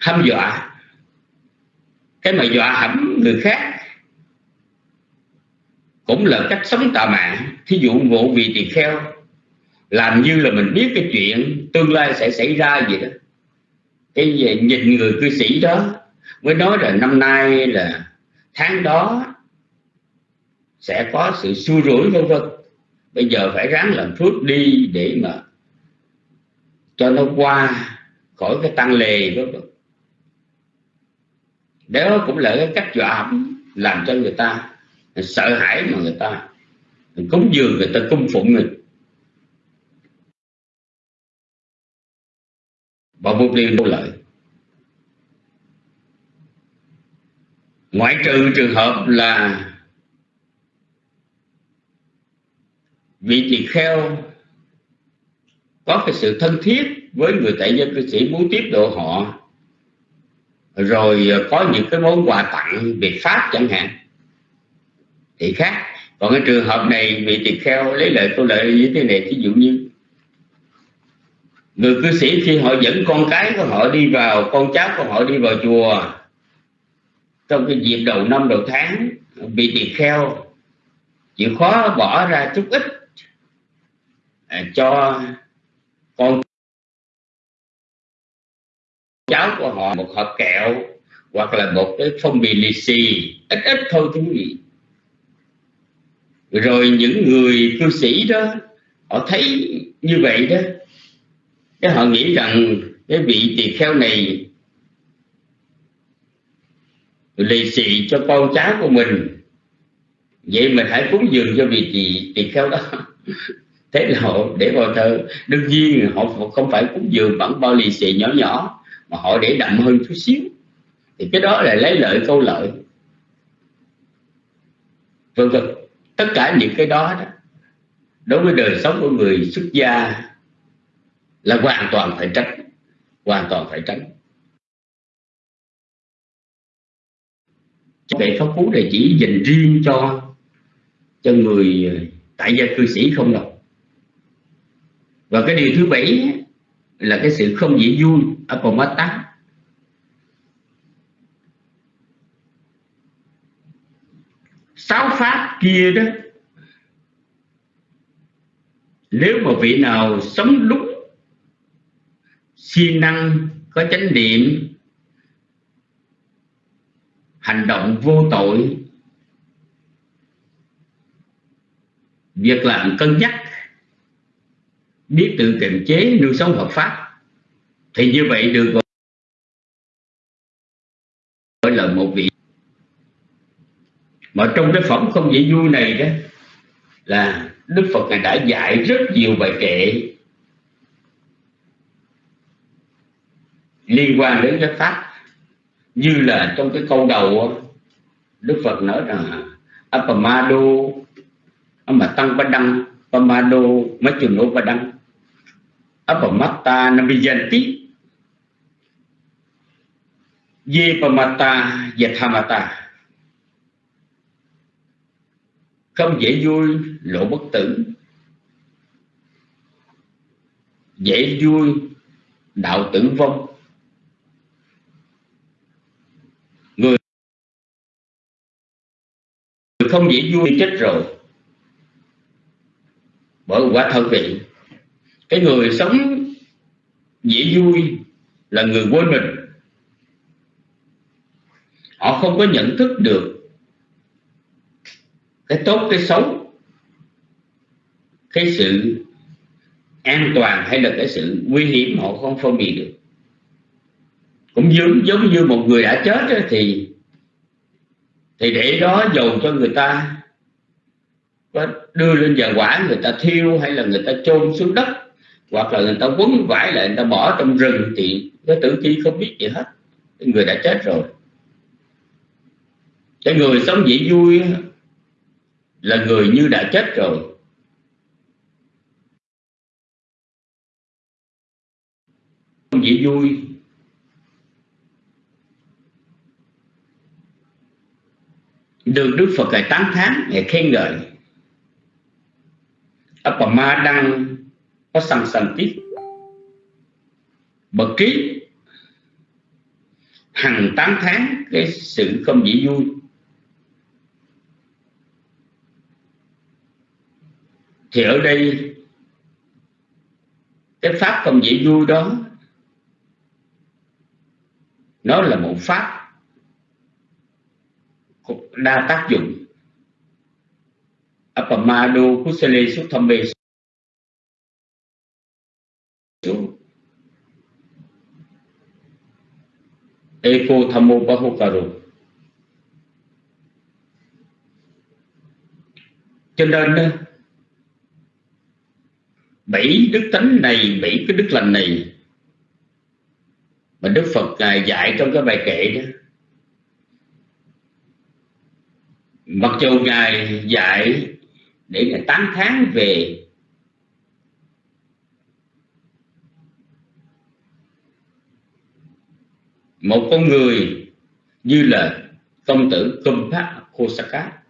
hâm dọa cái mà dọa hãm người khác cũng là cách sống tà mạng. Thí dụ ngộ vị tỳ kheo làm như là mình biết cái chuyện tương lai sẽ xảy ra gì đó. Cái gì, nhìn người cư sĩ đó mới nói là năm nay là tháng đó sẽ có sự xui rủi vân vân. Bây giờ phải ráng làm phước đi để mà cho nó qua khỏi cái tăng lề vân vân đó cũng là cái cách dọa làm cho người ta sợ hãi mà người ta cúng dường, người ta cung phụng mình. Và mục tiêu vô lợi. Ngoại trừ trường hợp là vị tỳ kheo có cái sự thân thiết với người tại dân cư sĩ muốn tiếp độ họ rồi ờ, có những cái món quà tặng về pháp chẳng hạn. Thì khác. Còn cái trường hợp này vị tỳ kheo lấy lợi câu lợi như thế này ví dụ như người cư sĩ khi họ dẫn con cái của họ đi vào, con cháu của họ đi vào chùa, trong cái dịp đầu năm đầu tháng vị tỳ kheo chịu khó bỏ ra chút ít à, cho con cháu của họ, một hộp kẹo, hoặc là một cái phong bì lì xì ít ít thôi quý vị rồi những người cư sĩ đó, họ thấy như vậy đó. Cái họ nghĩ rằng cái vị tỳ kheo này lì xì cho con cháu của mình. Vậy mình hãy cúng dường cho vị tỳ tỳ kheo đó. Thế là họ để vào thơ đương nhiên họ không phải cúng dường bằng bao lì xì nhỏ nhỏ mà họ để đậm hơn chút xíu thì cái đó là lấy lợi câu lợi. Vân vân. Tất cả những cái đó, đó đối với đời sống của người xuất gia là hoàn toàn phải tránh hoàn toàn phải tránh. Bệ pháp cú này chỉ dành riêng cho cho người ờ, tại gia cư sĩ không đâu. Và cái điều thứ bảy là cái sự không dễ vui apomata sáu pháp kia đó, nếu mà vị nào sống đúng, siêng năng có chánh niệm, hành động vô tội, việc làm cân nhắc biết tự kiềm chế nuôi sống hợp pháp. Thì như vậy được gọi là một vị. Mà trong cái phẩm không dễ vui này đó, là Đức Phật này đã dạy rất nhiều bài kệ liên quan đến cái pháp. Như là trong cái câu đầu Đức Phật nói rằng Apamado mà tăng ba đăng Pamado nô ba đăng. Apamatta Namijanti Yepamata Yathamata. Không dễ vui, lộ bất tử. Dễ vui, đạo tử vong. Người không dễ vui chết rồi. Bởi quả thân vị cái người sống dễ vui là người quên mình. Họ không có nhận thức được cái tốt cái xấu cái sự an toàn hay là cái sự nguy hiểm họ không phân biệt được. Cũng giống giống như một người đã chết ấy, thì thì để đó dầu cho người ta có đưa lên giàn quả người ta thiêu hay là người ta chôn xuống đất hoặc là người ta quấn vải lại, người ta bỏ trong rừng thì cái tử thi không biết gì hết. Người đã chết rồi. Cái người sống dễ vui là người như đã chết rồi. Không dễ vui. Được Đức Phật ngài tán thán, ngài khen ngợi. Ma đang có sẵn sẵn tiếp bậc trí hằng 8 tháng, cái sự không dễ vui. Thì ở đây, cái pháp không dễ vui đó, nó là một pháp đa tác dụng. Apamado kusale suthambe Eko Thamo Bahokaro Cho nên ờ, bảy đức tánh này bảy cái đức lành này, mà Đức Phật ngài dạy trong cái bài kệ đó. Mặc dù ngài dạy để ngài tán thán về một con người như là công tử Kumpha Kosaka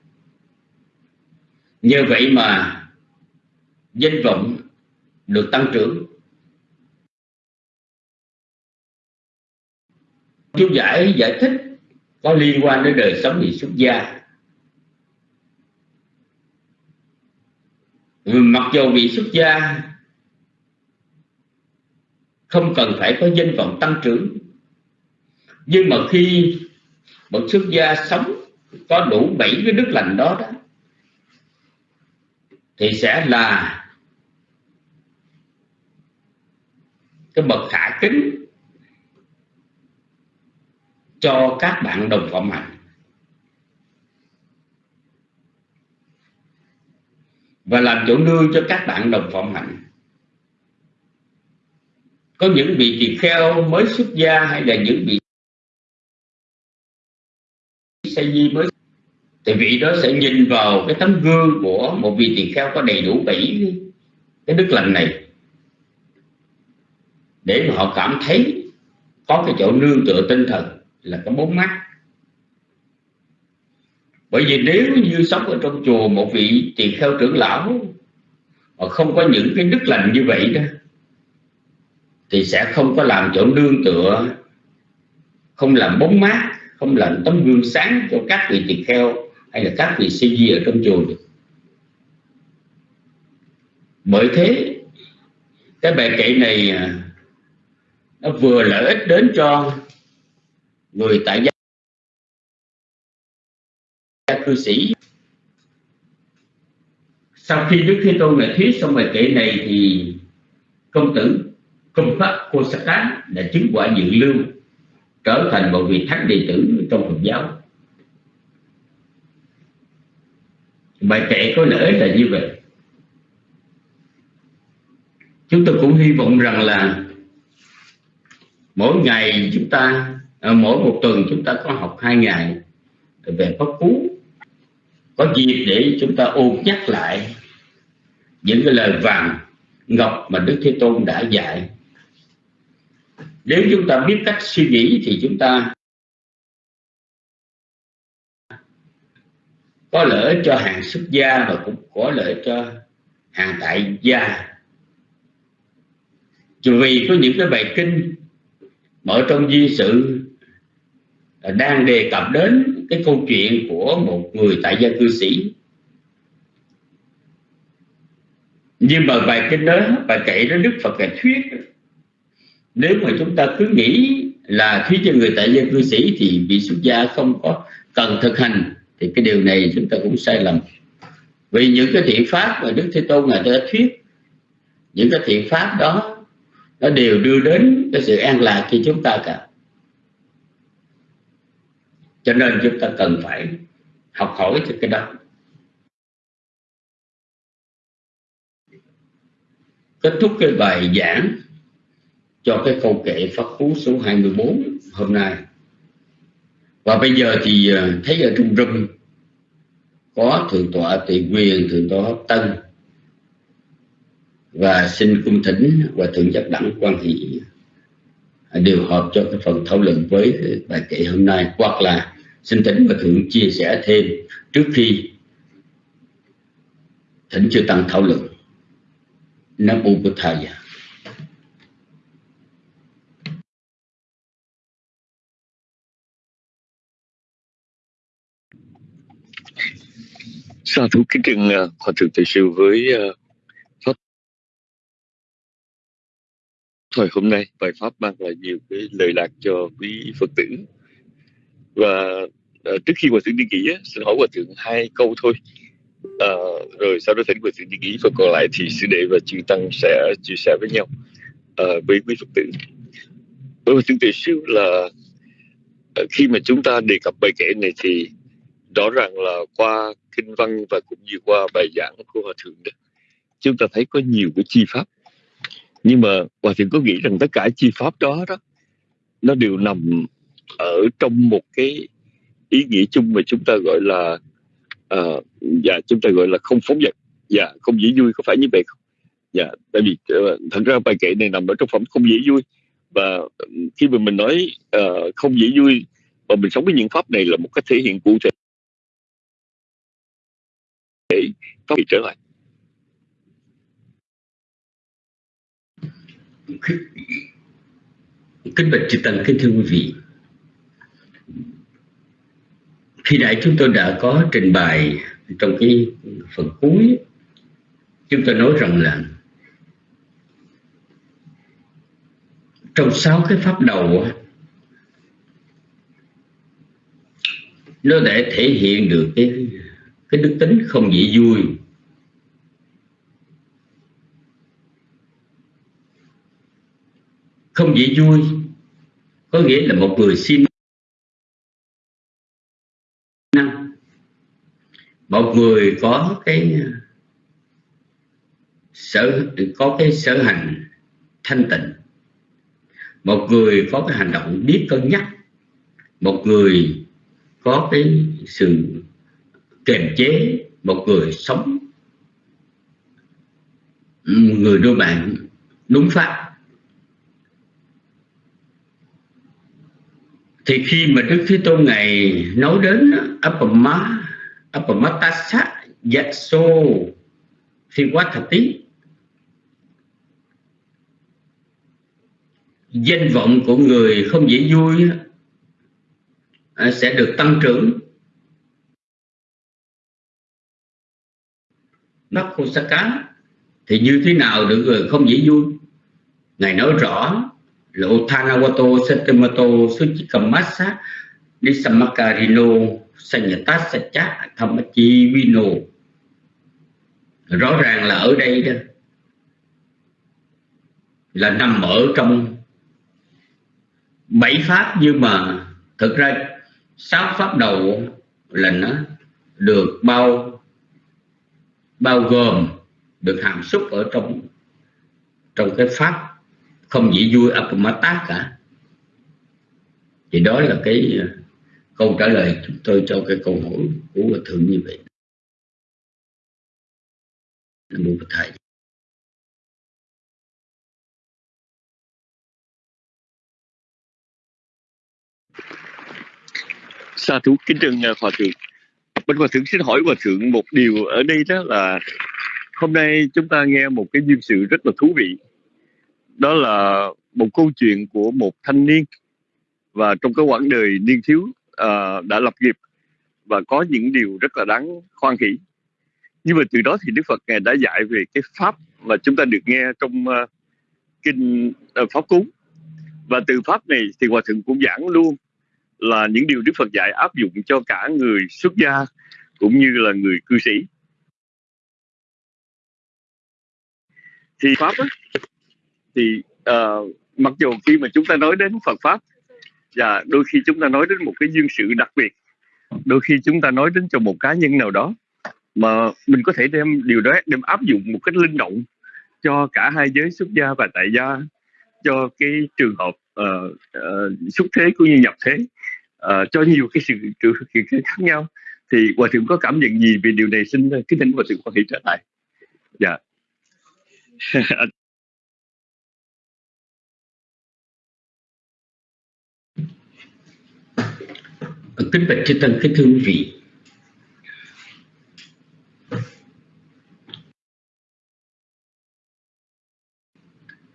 nhờ vậy mà danh vọng được tăng trưởng. Chú giải giải thích có liên quan đến đời sống vị xuất gia. Mặc dù vị xuất gia không cần phải có danh vọng tăng trưởng nhưng mà khi một xuất gia sống, có đủ bảy cái đức lành đó đó, thì sẽ là cái bậc khả kính cho các bạn đồng phạm hành và làm chỗ nương cho các bạn đồng phạm hạnh. Có những vị tỳ kheo mới xuất gia hay là những vị say di mới. Thì vị đó sẽ nhìn vào cái tấm gương của một vị tỳ kheo có đầy đủ bảy cái đức lành này. Để mà họ cảm thấy có cái chỗ nương tựa tinh thần là cái bốn mắt. Bởi vì nếu như sống ở trong chùa một vị tỳ kheo trưởng lão mà không có những cái đức lành như vậy đó, thì sẽ không có làm chỗ nương tựa, không làm bóng mát không làm tấm gương sáng cho các vị tỳ kheo hay là các vị sư di ở trong chùa được. Bởi thế, cái bài kệ này à, nó vừa lợi ích đến cho người tại gia cư sĩ. Sau khi đức thế tôn này thuyết xong bài kệ này thì công tử công pháp cô sát đã chứng quả dự lưu trở thành một vị thánh đệ tử trong Phật giáo. Bài kệ có lợi là như vậy. Chúng tôi cũng hy vọng rằng là mỗi ngày chúng ta à, mỗi một tuần chúng ta có học hai ngày về pháp cú. Có dịp để chúng ta ôn nhắc lại những cái lời vàng ngọc mà đức thế tôn đã dạy nếu chúng ta biết cách suy nghĩ thì chúng ta có lợi cho hàng xuất gia và cũng có lợi cho hàng tại gia. Vì có những cái bài kinh mở trong di sự đang đề cập đến cái câu chuyện của một người tại gia cư sĩ. Nhưng mà bài kinh đó, bài kể đó đức phật là thuyết nếu mà chúng ta cứ nghĩ là khi cho người tại gia cư sĩ thì vị xuất gia không có cần thực hành, thì cái điều này chúng ta cũng sai lầm. Vì những cái thiện pháp mà đức thế tôn ngài đã thuyết, những cái thiện pháp đó, nó đều đưa đến cái sự an lạc cho chúng ta cả. Cho nên chúng ta cần phải học hỏi từ cái đó. Kết thúc cái bài giảng cho cái câu kệ Pháp Cú số 24 hôm nay. Và bây giờ thì à, thấy ở trung râm có thượng tọa tỳ quyền thượng tọa hấp tân và xin cung thỉnh và thượng giác đẳng quan hỷ à, điều hợp cho cái phần thảo luận với bài kệ hôm nay. Hoặc là xin thỉnh và thượng chia sẻ thêm trước khi thỉnh chưa tăng thảo luận. Nam u bồ thầy sa thú kính trân uh, ờ, hòa thượng thầy sư với uh, pháp? Thời hôm nay bài pháp mang lại nhiều cái lời lạc cho quý phật tử. Và uh, trước khi hòa thượng đi nghỉ xin hỏi hòa thượng hai câu thôi. Uh, rồi sau đó thỉnh hòa thượng đi nghỉ và còn lại thì sư đệ và chư tăng sẽ chia sẻ với nhau uh, với quý phật tử. Với hòa thượng thầy sư là uh, khi mà chúng ta đề cập bài kể này thì rõ ràng là qua kinh văn và cũng như qua bài giảng của hòa thượng đó. Chúng ta thấy có nhiều cái chi pháp. Nhưng mà hòa thượng có nghĩ rằng tất cả chi pháp đó đó nó đều nằm ở trong một cái ý nghĩa chung mà chúng ta gọi là uh, dạ chúng ta gọi là không phóng dật dạ không dễ vui có phải như vậy không? Dạ tại vì uh, thật ra bài kệ này nằm ở trong phẩm không dễ vui. Và khi mà mình nói uh, không dễ vui và mình sống với những pháp này là một cách thể hiện cụ thể. Có bị trở lại. Kính bạch chư tăng, kính thưa quý vị. Khi nãy chúng tôi đã có trình bày trong cái phần cuối, chúng tôi nói rằng là trong sáu cái pháp đầu nó để thể hiện được cái cái đức tính không dễ vui. Không dễ vui có nghĩa là một người xin năng. Một người có cái à, sở, có cái sở hành thanh tịnh. Một người có cái hành động biết cân nhắc. Một người có cái sự kiềm chế. Một người sống. Người đôi bạn đúng pháp. Thì khi mà Đức Thế Tôn ngày nói đến apama apamatasa thật tiếc danh vọng của người không dễ vui sẽ được tăng trưởng. Nakosaka thì như thế nào được người không dễ vui? Ngài nói rõ là Otanawato Satemato Suchikamasa Nisamakarino Sanyatasacha Thamachi Vino rõ ràng là ở đây đó. Là nằm ở trong bảy pháp, nhưng mà thực ra sáu pháp đầu là nó được bao bao gồm, được hàm xúc ở trong trong cái pháp không chỉ vui apamata cả. Thì đó là cái ờ, câu trả lời chúng tôi cho cái câu hỏi của hòa thượng như vậy. Nam mô thầy. Sa thú kính trân ờ, hòa thượng. Bên hòa thượng xin hỏi hòa thượng một điều ở đây đó là hôm nay chúng ta nghe một cái duyên sự rất là thú vị đó là một câu chuyện của một thanh niên và trong cái quãng đời niên thiếu uh, đã lập nghiệp và có những điều rất là đáng khoan hỷ. Nhưng mà từ đó thì Đức Phật ngài đã dạy về cái pháp mà chúng ta được nghe trong uh, kinh uh, pháp cúng và từ pháp này thì hòa thượng cũng giảng luôn là những điều Đức Phật dạy áp dụng cho cả người xuất gia cũng như là người cư sĩ. Thì pháp á, thì uh, mặc dù khi mà chúng ta nói đến Phật pháp và đôi khi chúng ta nói đến một cái duyên sự đặc biệt đôi khi chúng ta nói đến cho một cá nhân nào đó mà mình có thể đem điều đó đem áp dụng một cách linh động cho cả hai giới xuất gia và tại gia cho cái trường hợp uh, uh, xuất thế cũng như nhập thế uh, cho nhiều cái sự sự kiện khác nhau. Thì hòa thượng có cảm nhận gì về điều này? Xin kính thỉnh hòa thượng có thể trở lại. Dạ. kính bạch chư tăng kính thưa quý vị.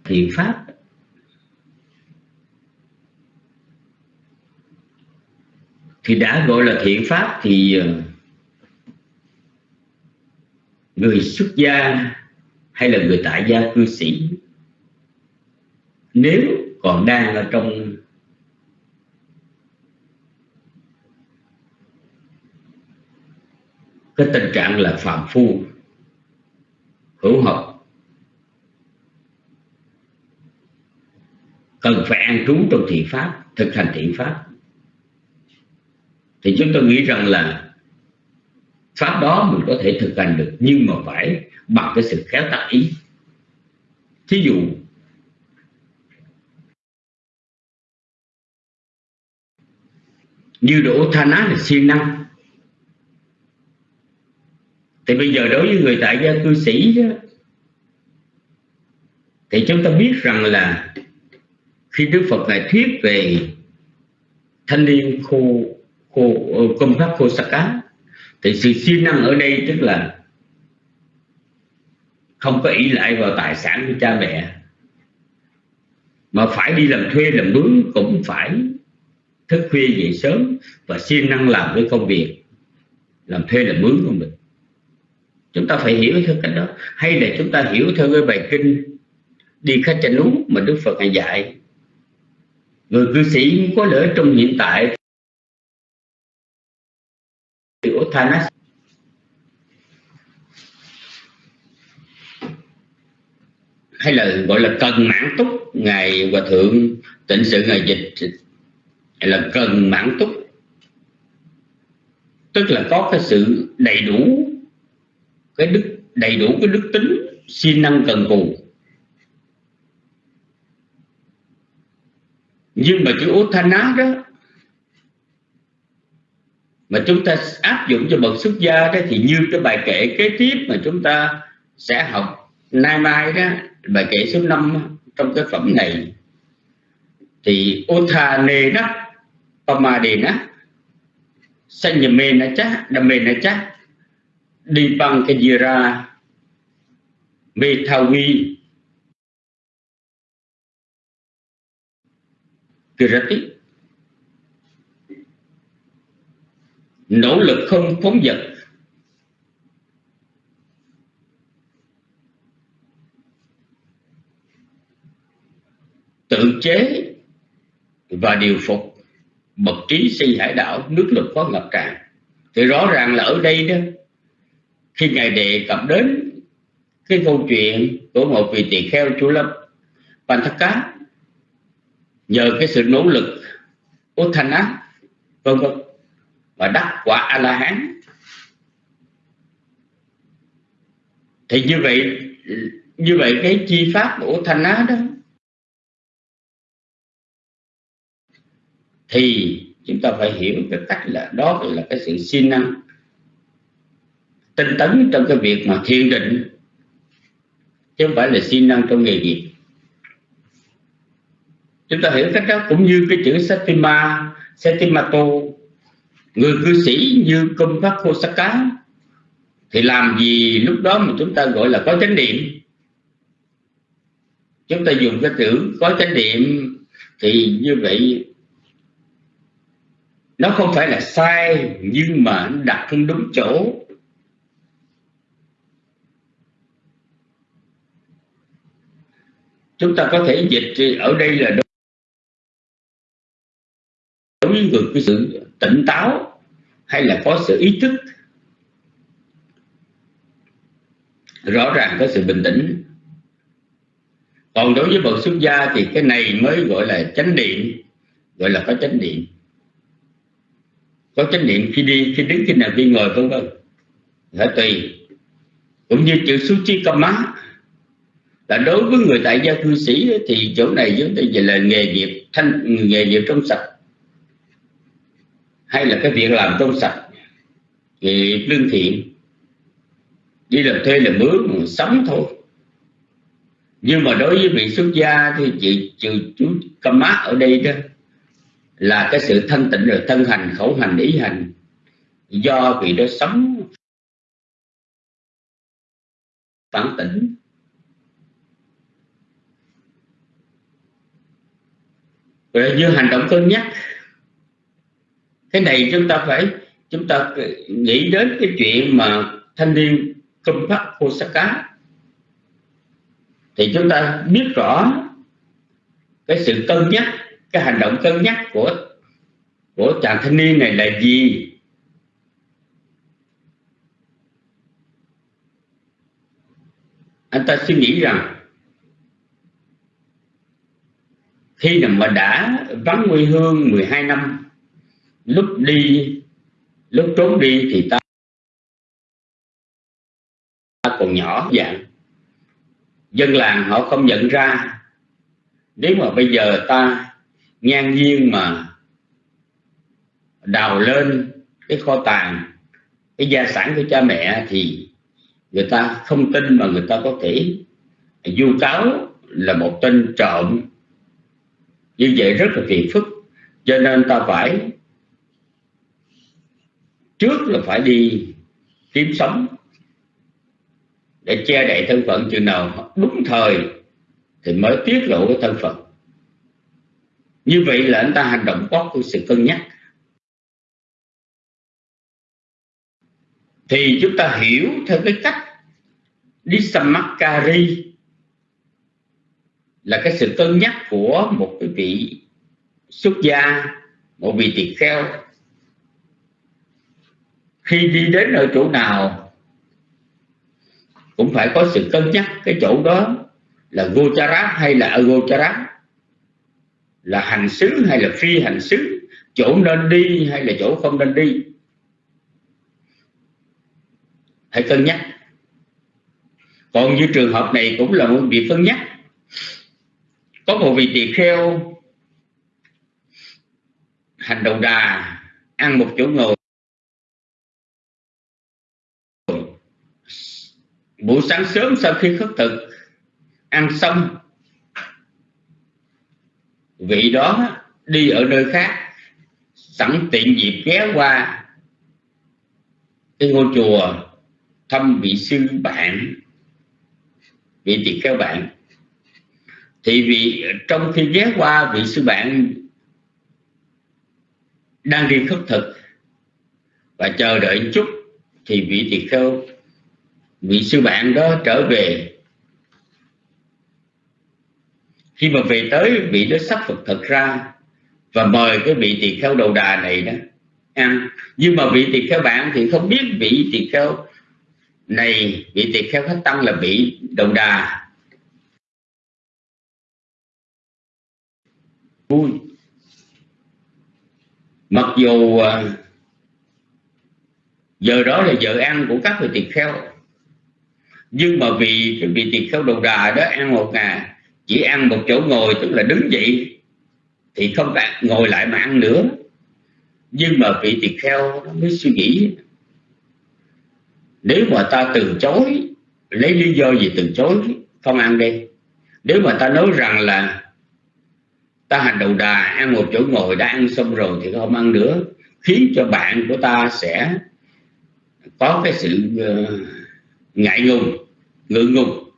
Thiện pháp. Thì đã gọi là thiện pháp thì ờ, người xuất gia hay là người tại gia cư sĩ, nếu còn đang ở trong cái tình trạng là phạm phu, hữu học cần phải an trú trong thiện pháp, thực hành thiện pháp. Thì chúng tôi nghĩ rằng là pháp đó mình có thể thực hành được, nhưng mà phải bằng cái sự khéo tác ý. Thí dụ, như độ tha ná là siêng năng thì bây giờ đối với người tại gia cư sĩ đó, thì chúng ta biết rằng là khi Đức Phật ngài thuyết về thanh niên khô khô ờ, công pháp khô sắc cá thì sự siêng năng ở đây tức là không có ý lại vào tài sản của cha mẹ mà phải đi làm thuê làm mướn cũng phải thức khuya dậy sớm và siêng năng làm cái công việc làm thuê làm mướn của mình chúng ta phải hiểu theo cách đó. Hay là chúng ta hiểu theo cái bài kinh, đi khách chánh núi mà đức phật ngài dạy. Người cư sĩ có lỡ trong hiện tại. Của thanas hay là gọi là cần mãn túc, ngài hòa thượng, tịnh sự ngài dịch, hay là cần mãn túc. Tức là có cái sự đầy đủ cái đức, đầy đủ cái đức tính siêng năng cần cù. Nhưng mà chữ Uthana đó, mà chúng ta áp dụng cho bậc xuất gia đó, thì như cái bài kể kế tiếp mà chúng ta sẽ học nay mai đó, bài kể số 5 trong cái phẩm này, thì Uthane đó, Pamadena Sanyamenacha Damenacha Dipankajira Methavi Kirati nỗ lực không phóng dật. Tự chế và điều phục bậc trí si hải đảo nước lực có ngập tràn. Thì rõ ràng là ở đây đó khi ngài đề cập đến, cái câu chuyện của một vị tỳ kheo chú lâm Panthaka nhờ cái sự nỗ lực của thanh á, vân vân, và đắc quả a la hán thì như vậy như vậy cái chi pháp của thanh á đó, thì chúng ta phải hiểu cái cách là đó là cái sự siêng năng tinh tấn trong cái việc mà thiền định. Chứ không phải là siêng năng trong nghề nghiệp. Chúng ta hiểu cách đó cũng như cái chữ Satima Satimato người cư sĩ như công pháp thì làm gì lúc đó mà chúng ta gọi là có chánh niệm? Chúng ta dùng cái chữ có chánh niệm thì như vậy nó không phải là sai, nhưng mà đặt không đúng chỗ. Chúng ta có thể dịch ở đây là đối với người có sự tỉnh táo hay là có sự ý thức. Rõ ràng có sự bình tĩnh. Còn đối với bậc xuất gia thì cái này mới gọi là chánh niệm, gọi là có chánh niệm. Có chánh niệm khi đi, khi đứng, khi nào khi ngồi, vân vân. Phải tùy. Cũng như chữ suchi kamma là đối với người tại gia cư sĩ thì chỗ này chúng ta về là nghề nghiệp thanh, nghề nghiệp trong sạch. Hay là cái việc làm trong sạch. Nghề nghiệp lương thiện, đi làm thuê làm mướn, sống thôi. Nhưng mà đối với vị xuất gia thì chị trừ chú Kama ở đây đó, là cái sự thanh tịnh rồi, thân hành, khẩu hành, ý hành, do vị đó sống phản tỉnh vậy như hành động cân nhắc. Cái này chúng ta phải, chúng ta nghĩ đến cái chuyện mà thanh niên công pháp Osaka. Thì chúng ta biết rõ cái sự cân nhắc, cái hành động cân nhắc của của chàng thanh niên này là gì? Anh ta suy nghĩ rằng khi nào mà đã vắng quê hương 12 năm, lúc đi, lúc trốn đi thì ta còn nhỏ dạng. Dân làng họ không nhận ra. Nếu mà bây giờ ta ngang nhiên mà đào lên cái kho tàng, cái gia sản của cha mẹ thì người ta không tin mà người ta có thể du cáo là một tên trộm như vậy rất là phiền phức. Cho nên ta phải, trước là phải đi kiếm sống để che đậy thân phận. Chừng nào đúng thời thì mới tiết lộ cái thân phận. Như vậy là anh ta hành động có sự cân nhắc. Thì chúng ta hiểu theo cái cách đi samakari là cái sự cân nhắc của một cái vị xuất gia, một vị tỳ kheo. Khi đi đến ở chỗ nào, cũng phải có sự cân nhắc. Cái chỗ đó là gocharat hay là agocharat? Là hành xứ hay là phi hành xứ? Chỗ nên đi hay là chỗ không nên đi? Hãy cân nhắc. Còn như trường hợp này cũng là một việc cân nhắc có một vị tỳ kheo hành đầu đà, ăn một chỗ ngồi. Buổi sáng sớm sau khi khất thực, ăn xong, vị đó đi ở nơi khác, sẵn tiện dịp ghé qua cái ngôi chùa thăm vị sư bạn, vị tỳ kheo bạn thì vị trong khi ghé qua vị sư bạn đang đi khất thực và chờ đợi một chút, thì vị tỳ kheo, vị sư bạn đó trở về. Khi mà về tới, vị đó sắp phật thực ra và mời cái vị tỳ kheo đầu đà này đó ăn. Nhưng mà vị tỳ kheo bạn thì không biết vị tỳ kheo này, vị tỳ kheo khách tăng là vị đầu đà. Vui. Mặc dù à, giờ đó là giờ ăn của các vị tỳ kheo, nhưng mà vì vị tỳ kheo đầu đà đó ăn một ngày, chỉ ăn một chỗ ngồi, tức là đứng dậy, thì không phải ngồi lại mà ăn nữa. Nhưng mà vị tỳ kheo nó mới suy nghĩ, nếu mà ta từ chối, lấy lý do gì từ chối, không ăn đi. Nếu mà ta nói rằng là ta hành đầu đà, ăn một chỗ ngồi, đã ăn xong rồi thì không ăn nữa. Khiến cho bạn của ta sẽ có cái sự ờ, ngại ngùng, ngượng ngùng.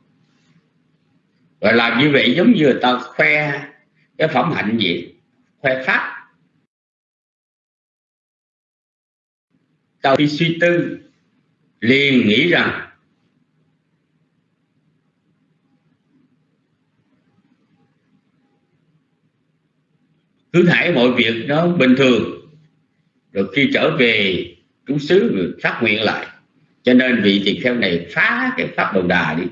Và làm như vậy giống như ta khoe cái phẩm hạnh gì? Khoe pháp. Ta khi suy tư, liền nghĩ rằng cứ thải mọi việc nó bình thường. Rồi khi trở về trú xứ phát nguyện lại. Cho nên vị tỳ kheo này phá cái pháp đầu đà đi.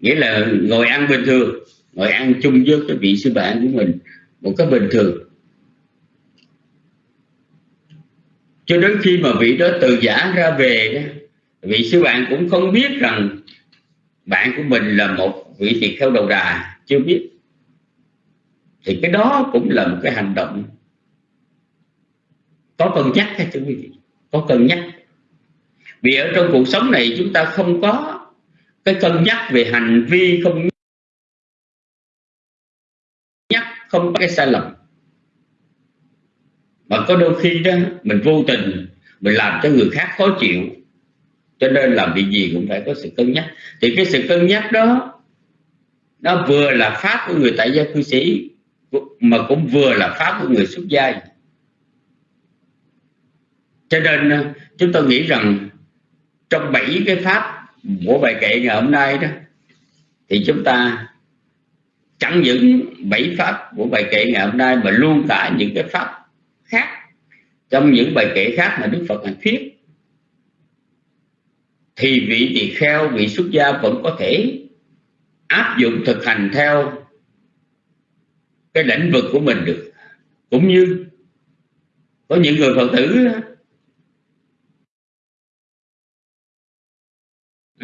Nghĩa là ngồi ăn bình thường, ngồi ăn chung với cái vị sư bạn của mình một cái bình thường. Cho đến khi mà vị đó từ giả ra về vị sư bạn cũng không biết rằng bạn của mình là một vị tỳ kheo đầu đà, chưa biết thì cái đó cũng là một cái hành động có cân nhắc hay thưa quý vị. Có cân nhắc. Vì ở trong cuộc sống này chúng ta không có cái cân nhắc về hành vi, không nhắc, không có cái sai lầm. Mà có đôi khi đó, mình vô tình, mình làm cho người khác khó chịu, cho nên làm việc gì cũng phải có sự cân nhắc. Thì cái sự cân nhắc đó, nó vừa là pháp của người tại gia cư sĩ mà cũng vừa là pháp của người xuất gia. Cho nên ờ, chúng tôi nghĩ rằng trong bảy cái pháp của bài kệ ngày hôm nay đó, thì chúng ta chẳng những bảy pháp của bài kệ ngày hôm nay mà luôn cả những cái pháp khác, trong những bài kệ khác mà Đức Phật hành thuyết, thì vị tỳ kheo, vị xuất gia vẫn có thể áp dụng thực hành theo cái lĩnh vực của mình được. Cũng như có những người phật tử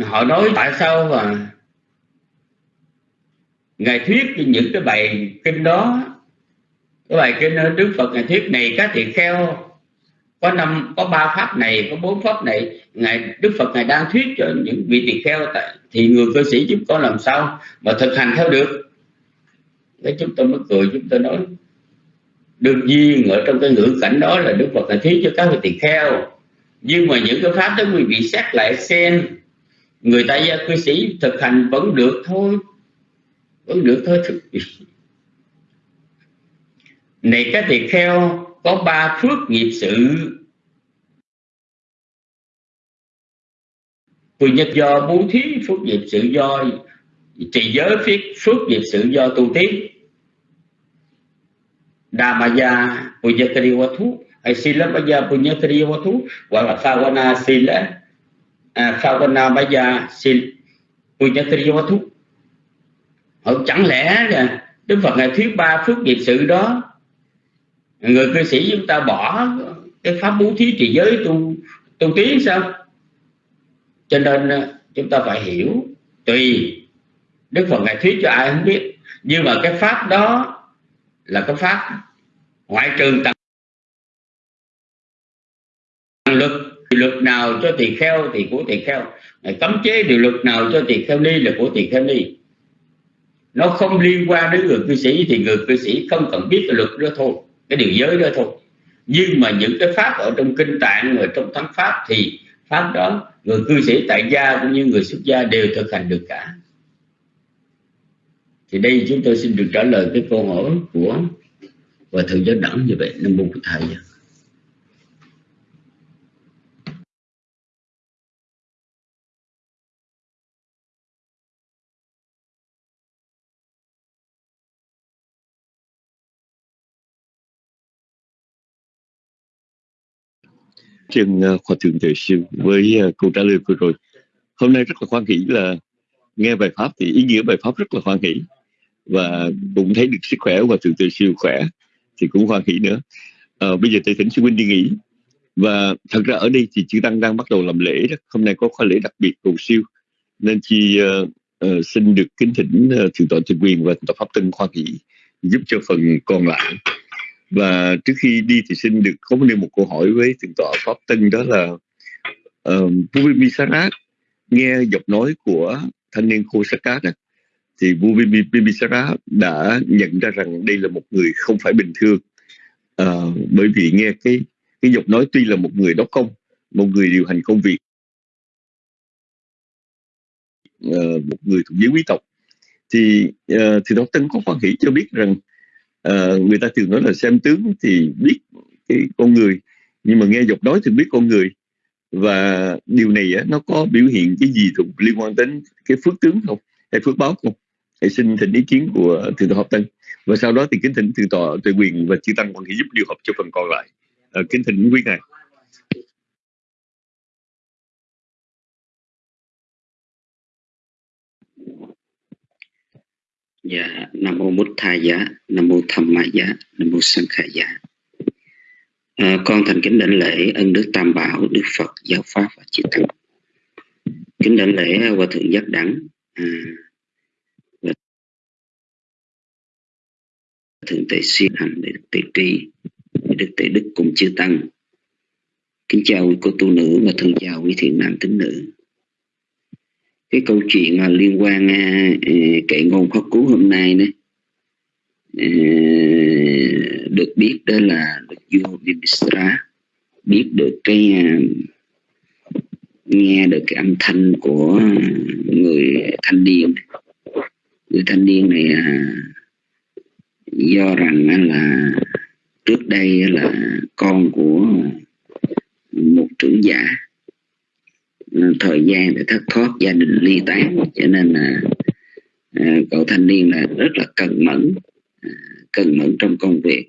họ nói tại sao mà ngài thuyết những cái bài kinh đó, cái bài kinh đức phật ngài thuyết này các tỳ kheo, có năm, có ba pháp này, có bốn pháp này, ngài, đức phật ngài đang thuyết cho những vị tỳ kheo thì người cư sĩ chúng con làm sao mà thực hành theo được? Cái chúng tôi mới cười, chúng tôi nói đương nhiên ở trong cái ngữ cảnh đó là đức phật là thí cho các vị tỳ kheo? Nhưng mà những cái pháp đó quý vị xét lại xem. Người ta gia cư sĩ thực hành vẫn được thôi, vẫn được thôi thực này các tỳ kheo, có ba phước nghiệp sự. Vì nhất do bố thí phước nghiệp sự do trì giới phước phước nghiệp sự do tu tiến Dhamaya Punyakariwathu hay eh, Sila Maya Punyakariwathu hoặc là Phavana Sila eh, à, Phavana Maya Sila Punyakariwathu chẳng lẽ là Đức Phật ngài thuyết ba phước nghiệp sự đó người cư sĩ chúng ta bỏ cái pháp bố thí trì giới tu tu tiến sao? Cho nên ờ, chúng ta phải hiểu tùy Đức Phật ngài thuyết cho ai không biết. Nhưng mà cái pháp đó là cái pháp. Ngoại trừ tầng luật luật nào cho tỳ kheo thì của tỳ kheo. Cấm chế điều luật nào cho tỳ kheo ni là của tỳ kheo ni nó không liên quan đến người cư sĩ thì người cư sĩ không cần biết cái luật đó thôi, cái điều giới đó thôi. Nhưng mà những cái pháp ở trong kinh tạng ở trong thắng pháp thì pháp đó, người cư sĩ tại gia cũng như người xuất gia đều thực hành được cả thì đây chúng tôi xin được trả lời cái câu hỏi của và thượng giáo đẳng như vậy nam mô bổn thầy. Trên uh, khoa thượng tuệ sư với ờ, câu trả lời vừa rồi. Hôm nay rất là khoan hỷ là nghe bài pháp thì ý nghĩa bài pháp rất là khoan hỷ và cũng thấy được sức khỏe và thượng từ siêu khỏe thì cũng khoan hỷ nữa. À, bây giờ tôi thỉnh sư huynh đi nghỉ. Và thật ra ở đây thì chư tăng đang bắt đầu làm lễ đó. Hôm nay có khóa lễ đặc biệt cầu siêu. Nên chi uh, uh, xin được kính thỉnh uh, thượng tọa thượng quyền và thượng pháp tân khoan hỷ giúp cho phần còn lại. Và trước khi đi thì xin được có nêu một câu hỏi với thượng tọa pháp tân đó là uh, Vua Bimisara nghe giọng nói của thanh niên Khosaka đó, thì vua Bimbisara đã nhận ra rằng đây là một người không phải bình thường. À, bởi vì nghe cái cái giọng nói tuy là một người đốc công một người điều hành công việc à, một người thuộc giới quý tộc thì à, thì đó Tân có quan hệ cho biết rằng à, người ta thường nói là xem tướng thì biết cái con người nhưng mà nghe giọng nói thì biết con người. Và điều này á, nó có biểu hiện cái gì thuộc liên quan đến cái phước tướng không hay phước báo không? Hãy xin thỉnh ý kiến của thượng tọa Hợp tân và sau đó thì kính thỉnh thượng tọa tuệ quyền và chư tăng quan thể giúp điều hợp cho phần còn lại à, kính thỉnh quý ngài Dạ, Nam Mô Bút Tha Giá, Nam Mô Tham Ma Giá, Nam Mô Sanh Khả Giá. À, con thành kính đảnh lễ ân đức Tam Bảo, Đức Phật, Giáo Pháp và Chư Tăng. Kính đảnh lễ Hòa Thượng Giác Đẳng, à, Thượng Tệ Xuyên Hành, để Đức Tệ Tri, Đức Tệ Đức cùng Chư Tăng. Kính chào quý cô tu nữ và thân chào quý thiện nam tín nữ. Cái câu chuyện mà liên quan à, à kệ ngôn pháp cú hôm nay đấy à, được biết đó là được vua Bimisra biết được cái à, nghe được cái âm thanh của người thanh niên. Người thanh niên này à, do rằng là trước đây là con của một trưởng giả. Thời gian để thất thoát gia đình ly tán, cho nên là à, cậu thanh niên là rất là cần mẫn à, cần mẫn trong công việc.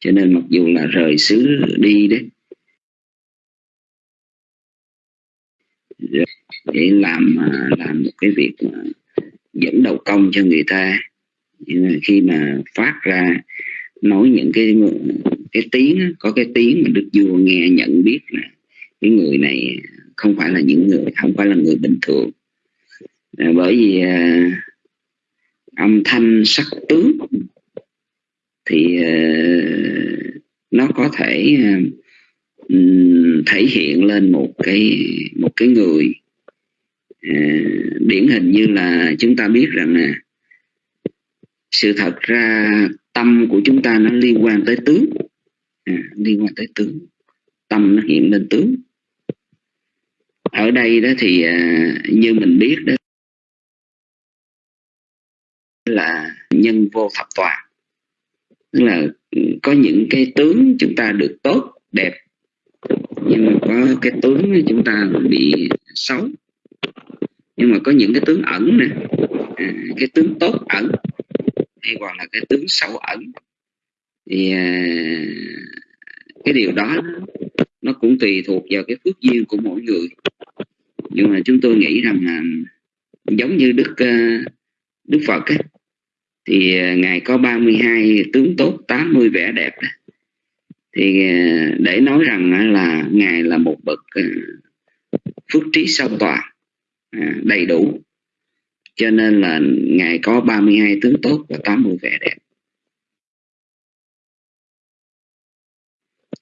Cho nên mặc dù là rời xứ đi đấy, để làm à, làm một cái việc dẫn đầu công cho người ta khi mà phát ra nói những cái cái tiếng có cái tiếng mà đức vua nghe nhận biết là cái người này không phải là những người không phải là người bình thường. À, bởi vì à, âm thanh sắc tướng thì à, nó có thể à, thể hiện lên một cái một cái người à, điển hình như là chúng ta biết rằng à, sự thật ra tâm của chúng ta nó liên quan tới tướng. À, liên quan tới tướng. Tâm nó hiện lên tướng. Ở đây đó thì à, như mình biết đó là nhân vô thập toàn. Tức là có những cái tướng chúng ta được tốt đẹp. Nhưng mà có cái tướng chúng ta bị xấu. Nhưng mà có những cái tướng ẩn nè. À, cái tướng tốt ẩn hay còn là cái tướng sâu ẩn. Thì à, cái điều đó nó cũng tùy thuộc vào cái phước duyên của mỗi người. Nhưng mà chúng tôi nghĩ rằng là giống như đức à, đức phật ấy, thì à, ngài có 32 tướng tốt 80 vẻ đẹp đó. thì để nói rằng là ngài là một bậc phước trí sâu toàn đầy đủ cho nên là ngài có 32 tướng tốt và 80 vẻ đẹp.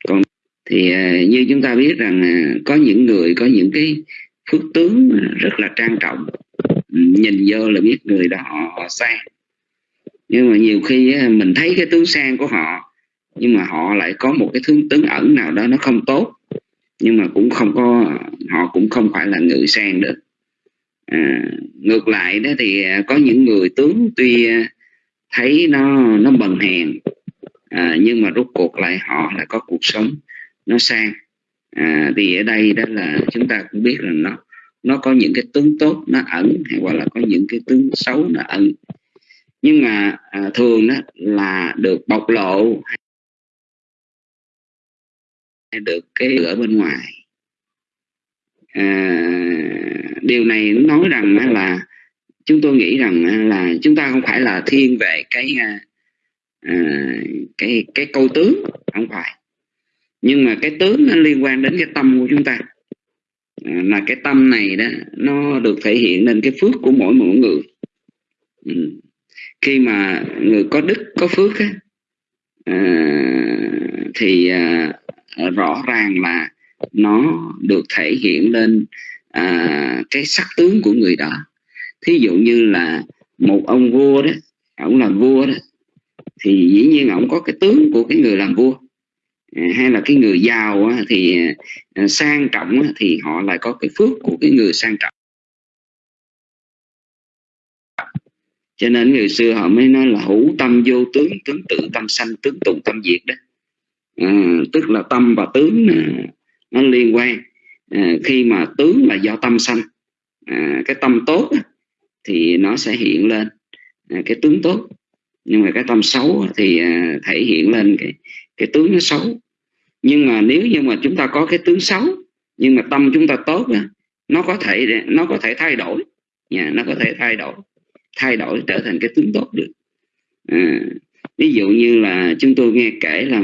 Còn thì à, như chúng ta biết rằng à, có những người có những cái phước tướng rất là trang trọng. Ừ, nhìn vô là biết người đó họ, họ sang nhưng mà nhiều khi à, mình thấy cái tướng sang của họ nhưng mà họ lại có một cái tướng tướng ẩn nào đó nó không tốt. Nhưng mà cũng không có họ cũng không phải là người sang được à, ngược lại đó thì à, có những người tướng tuy à, thấy nó nó bần hèn à, nhưng mà rốt cuộc lại họ lại có cuộc sống nó sang. À, thì ở đây đó là chúng ta cũng biết là nó nó có những cái tướng tốt nó ẩn hay hoặc là có những cái tướng xấu nó ẩn. Nhưng mà à, thường đó là được bộc lộ hay được cái ở bên ngoài à, điều này nói rằng là chúng tôi nghĩ rằng là chúng ta không phải là thiên về cái à, à, cái cái câu tướng không phải. Nhưng mà cái tướng nó liên quan đến cái tâm của chúng ta. À, là cái tâm này đó nó được thể hiện lên cái phước của mỗi mỗi người. Ừ. khi mà người có đức có phước á, à, thì à, rõ ràng là nó được thể hiện lên à, cái sắc tướng của người đó. Thí dụ như là một ông vua đó ông làm vua đó thì dĩ nhiên ông có cái tướng của cái người làm vua. À, hay là cái người giàu thì à, sang trọng thì họ lại có cái phước của cái người sang trọng. Cho nên người xưa họ mới nói là hữu tâm vô tướng tướng tự tâm sanh tướng tụng tâm diệt đó. À, tức là tâm và tướng à, nó liên quan à, khi mà tướng là do tâm sanh à, cái tâm tốt thì nó sẽ hiện lên à, cái tướng tốt. Nhưng mà cái tâm xấu thì à, thể hiện lên cái cái tướng nó xấu. Nhưng mà nếu như mà chúng ta có cái tướng xấu nhưng mà tâm chúng ta tốt nó có thể nó có thể thay đổi. Nhà nó có thể thay đổi thay đổi trở thành cái tướng tốt được. À, ví dụ như là chúng tôi nghe kể là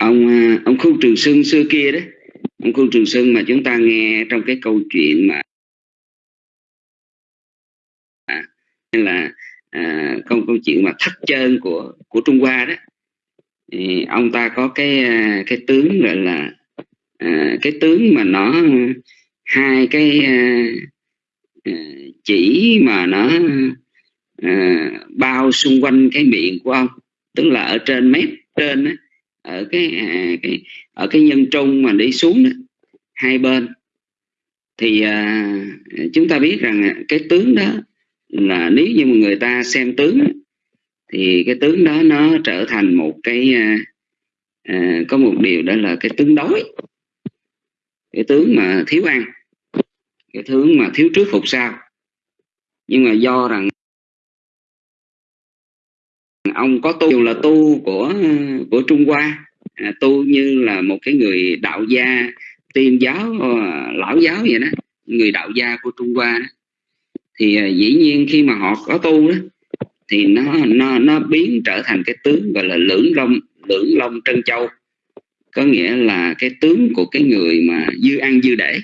ông à, ông khu trường sơn xưa kia đấy. Ông khu trường sơn mà chúng ta nghe trong cái câu chuyện mà à, là à, câu câu chuyện mà thắt chân của của Trung Hoa đó. Thì ông ta có cái à, cái tướng gọi là à, cái tướng mà nó hai cái à, à, chỉ mà nó à, bao xung quanh cái miệng của ông. Tức là ở trên mép trên đó, ở cái, à, à, cái ở cái nhân trung mà đi xuống đó hai bên. Thì à, chúng ta biết rằng à, cái tướng đó là nếu như mà người ta xem tướng thì cái tướng đó nó trở thành một cái à, à, có một điều đó là cái tướng đói. Cái tướng mà thiếu ăn cái tướng mà thiếu trước phục sau. Nhưng mà do rằng ông có tu là tu của của Trung Hoa. À, tu như là một cái người đạo gia tiên giáo ờ, lão giáo vậy đó người đạo gia của Trung Hoa đó. thì à, dĩ nhiên khi mà họ có tu đó thì nó nó nó biến trở thành cái tướng gọi là lưỡng long lưỡng long trân châu. Có nghĩa là cái tướng của cái người mà dư ăn dư để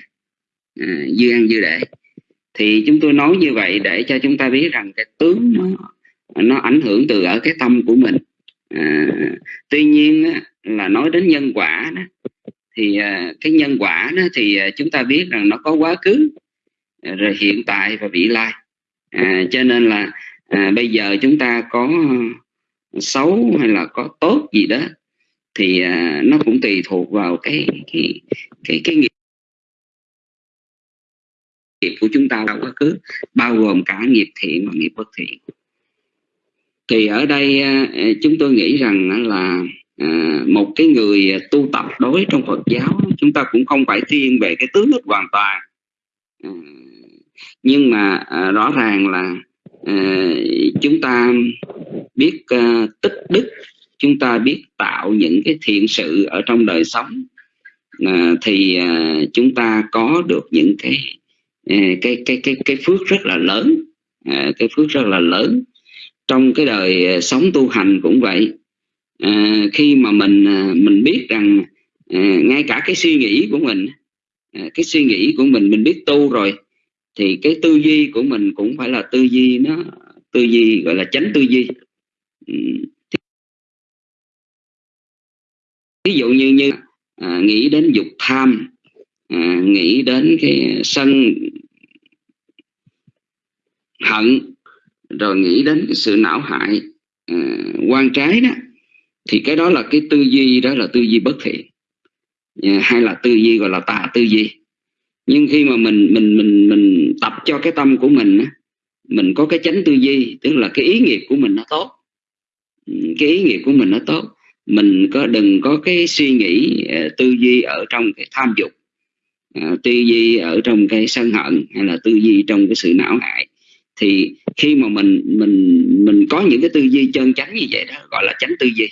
à, dư ăn dư để thì chúng tôi nói như vậy để cho chúng ta biết rằng cái tướng nó nó ảnh hưởng từ ở cái tâm của mình. À, tuy nhiên á, là nói đến nhân quả đó thì à, cái nhân quả đó thì à, chúng ta biết rằng nó có quá khứ à, rồi hiện tại và vị lai. À, cho nên là à, bây giờ chúng ta có xấu hay là có tốt gì đó thì à, nó cũng tùy thuộc vào cái cái cái cái nghiệp nghiệp của chúng ta đâu quá khứ bao gồm cả nghiệp thiện và nghiệp bất thiện thì ở đây à, à, chúng tôi nghĩ rằng là à, một cái người tu tập đối trong Phật giáo, chúng ta cũng không phải thiên về cái tướng đức hoàn toàn. Nhưng mà rõ ràng là chúng ta biết tích đức, chúng ta biết tạo những cái thiện sự ở trong đời sống. Thì chúng ta có được những cái cái cái cái cái phước rất là lớn cái phước rất là lớn trong cái đời ờ, sống tu hành cũng vậy. À, khi mà mình ờ, mình biết rằng à, ngay cả cái suy nghĩ của mình à, cái suy nghĩ của mình mình biết tu rồi thì cái tư duy của mình cũng phải là tư duy nó tư duy gọi là tránh tư duy. Ừ, ví dụ như như à, nghĩ đến dục tham à, nghĩ đến cái sân hận rồi nghĩ đến cái sự não hại uh, quan trái đó thì cái đó là cái tư duy đó là tư duy bất thiện. Uh, hay là tư duy gọi là tà tư duy. Nhưng khi mà mình mình mình mình tập cho cái tâm của mình mình có cái chánh tư duy tức là cái ý nghiệp của mình nó tốt. Ừ, cái ý nghiệp của mình nó tốt. Mình có đừng có cái suy nghĩ ờ, tư duy ở trong cái tham dục tư duy ở trong cái sân hận hay là tư duy trong cái sự não hại thì khi mà mình mình mình có những cái tư duy chân chánh như vậy đó, gọi là chánh tư duy.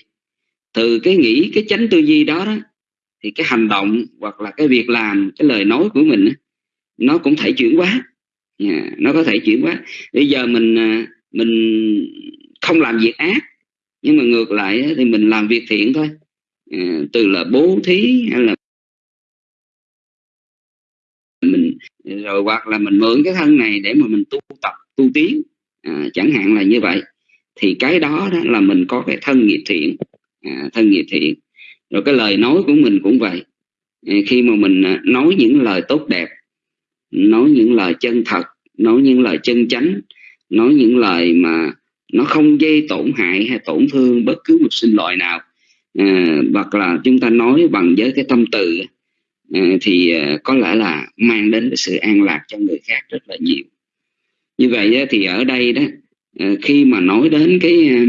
Từ cái nghĩ cái chánh tư duy đó đó, thì cái hành động hoặc là cái việc làm, cái lời nói của mình nó cũng thể chuyển hóa. Dạ, nó có thể chuyển hóa. Bây giờ mình à, mình không làm việc ác, nhưng mà ngược lại thì mình làm việc thiện thôi. Dạ, từ là bố thí hay là mình, rồi hoặc là mình mượn cái thân này để mà mình tu tập tu tiến à, chẳng hạn là như vậy thì cái đó đó là mình có cái thân nghiệp thiện à, thân nghiệp thiện. Rồi cái lời nói của mình cũng vậy. À, khi mà mình à, nói những lời tốt đẹp nói những lời chân thật nói những lời chân chánh nói những lời mà nó không gây tổn hại hay tổn thương bất cứ một sinh loại nào à, hoặc là chúng ta nói bằng với cái tâm từ à, thì à, có lẽ là mang đến cái sự an lạc cho người khác rất là nhiều như vậy thì ở đây đó à, khi mà nói đến cái à,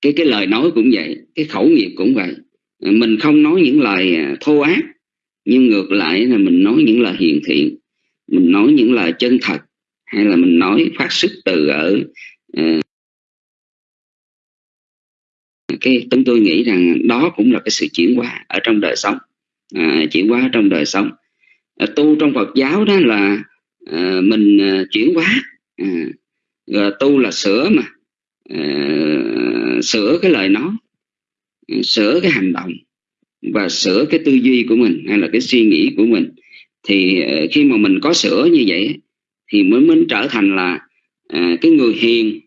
cái cái lời nói cũng vậy cái khẩu nghiệp cũng vậy à, mình không nói những lời thô ác nhưng ngược lại là mình nói những lời hiền thiện mình nói những lời chân thật hay là mình nói phát xuất từ ở uh, cái chúng tôi nghĩ rằng đó cũng là cái sự chuyển hóa ở trong đời sống à, chuyển hóa trong đời sống. À, tu trong Phật giáo đó là à, mình à, chuyển hóa. Ờ, à, rồi tu là sửa mà. À, sửa cái lời nói sửa cái hành động và sửa cái tư duy của mình hay là cái suy nghĩ của mình. Thì khi mà mình có sửa như vậy thì mới mới trở thành là à, cái người hiền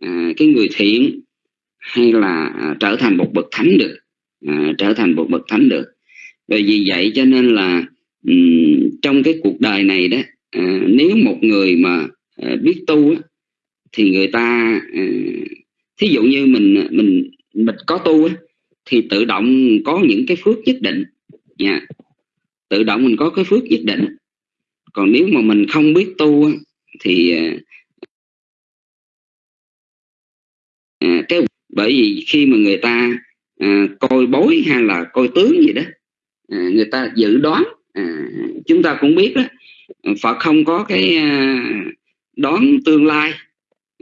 à, cái người thiện hay là à, trở thành một bậc thánh được à, trở thành một bậc thánh được. Bởi vì vậy cho nên là um, trong cái cuộc đời này đó à, nếu một người mà à, biết tu á, thì người ta à, thí dụ như mình mình mình có tu á, thì tự động có những cái phước nhất định. Nha tự động mình có cái phước nhất định. Còn nếu mà mình không biết tu thì à, cái bởi vì khi mà người ta à, coi bối hay là coi tướng gì đó à, người ta dự đoán à, chúng ta cũng biết đó Phật không có cái à, đón đoán tương lai.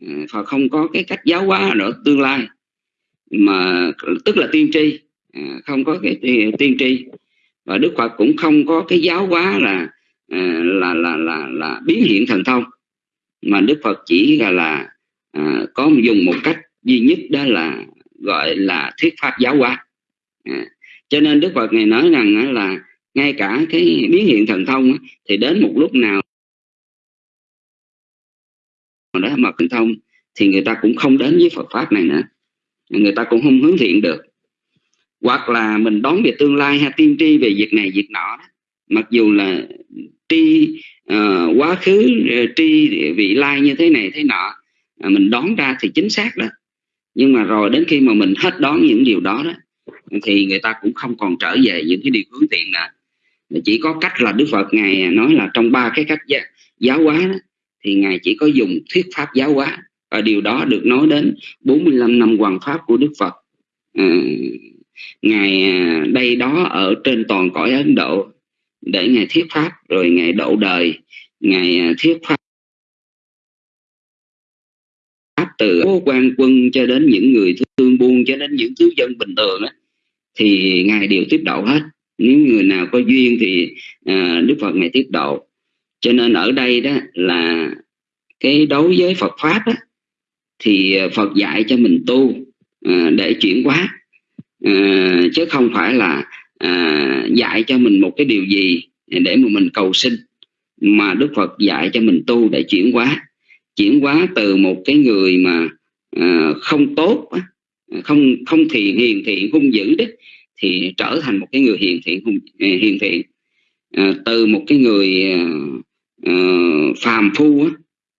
Ừ, Phật không có cái cách giáo hóa ở tương lai. Mà tức là tiên tri à, không có cái tiên tri. Và Đức Phật cũng không có cái giáo hóa là à, là là là là biến hiện thần thông. Mà Đức Phật chỉ là là à, có dùng một cách duy nhất đó là gọi là thuyết pháp giáo hóa. À, cho nên Đức Phật này nói rằng là ngay cả cái biến hiện thần thông thì đến một lúc nào đó mà thần thông thì người ta cũng không đến với Phật pháp này nữa. Người ta cũng không hướng thiện được. Hoặc là mình đón về tương lai hay tiên tri về việc này việc nọ đó. mặc dù là tri uh, quá khứ ờ, tri vị lai như thế này thế nọ à, mình đón ra thì chính xác đó. Nhưng mà rồi đến khi mà mình hết đón những điều đó đó thì người ta cũng không còn trở về những cái điều hướng thiện nữa chỉ có cách là Đức Phật ngài nói là trong ba cái cách giáo hóa đó, thì ngài chỉ có dùng thuyết pháp giáo hóa. Và điều đó được nói đến 45 năm hoàng pháp của Đức Phật. Ờ, à, ngài đây đó ở trên toàn cõi Ấn Độ để ngài thuyết pháp rồi ngài độ đời ngài à, thuyết pháp từ quan quân cho đến những người thương buôn cho đến những thứ dân bình thường đó, thì ngài đều tiếp độ hết nếu người nào có duyên thì à, đức phật ngài tiếp độ cho nên ở đây đó là cái đối với phật pháp đó, thì phật dạy cho mình tu à, để chuyển hóa à, chứ không phải là à, dạy cho mình một cái điều gì để mà mình cầu sinh mà đức phật dạy cho mình tu để chuyển hóa chuyển hóa từ một cái người mà à, không tốt không không thiện hiền thiện hung dữ đó thì trở thành một cái người hiền thiện à, hiền thiện. À, từ một cái người à, à phàm phu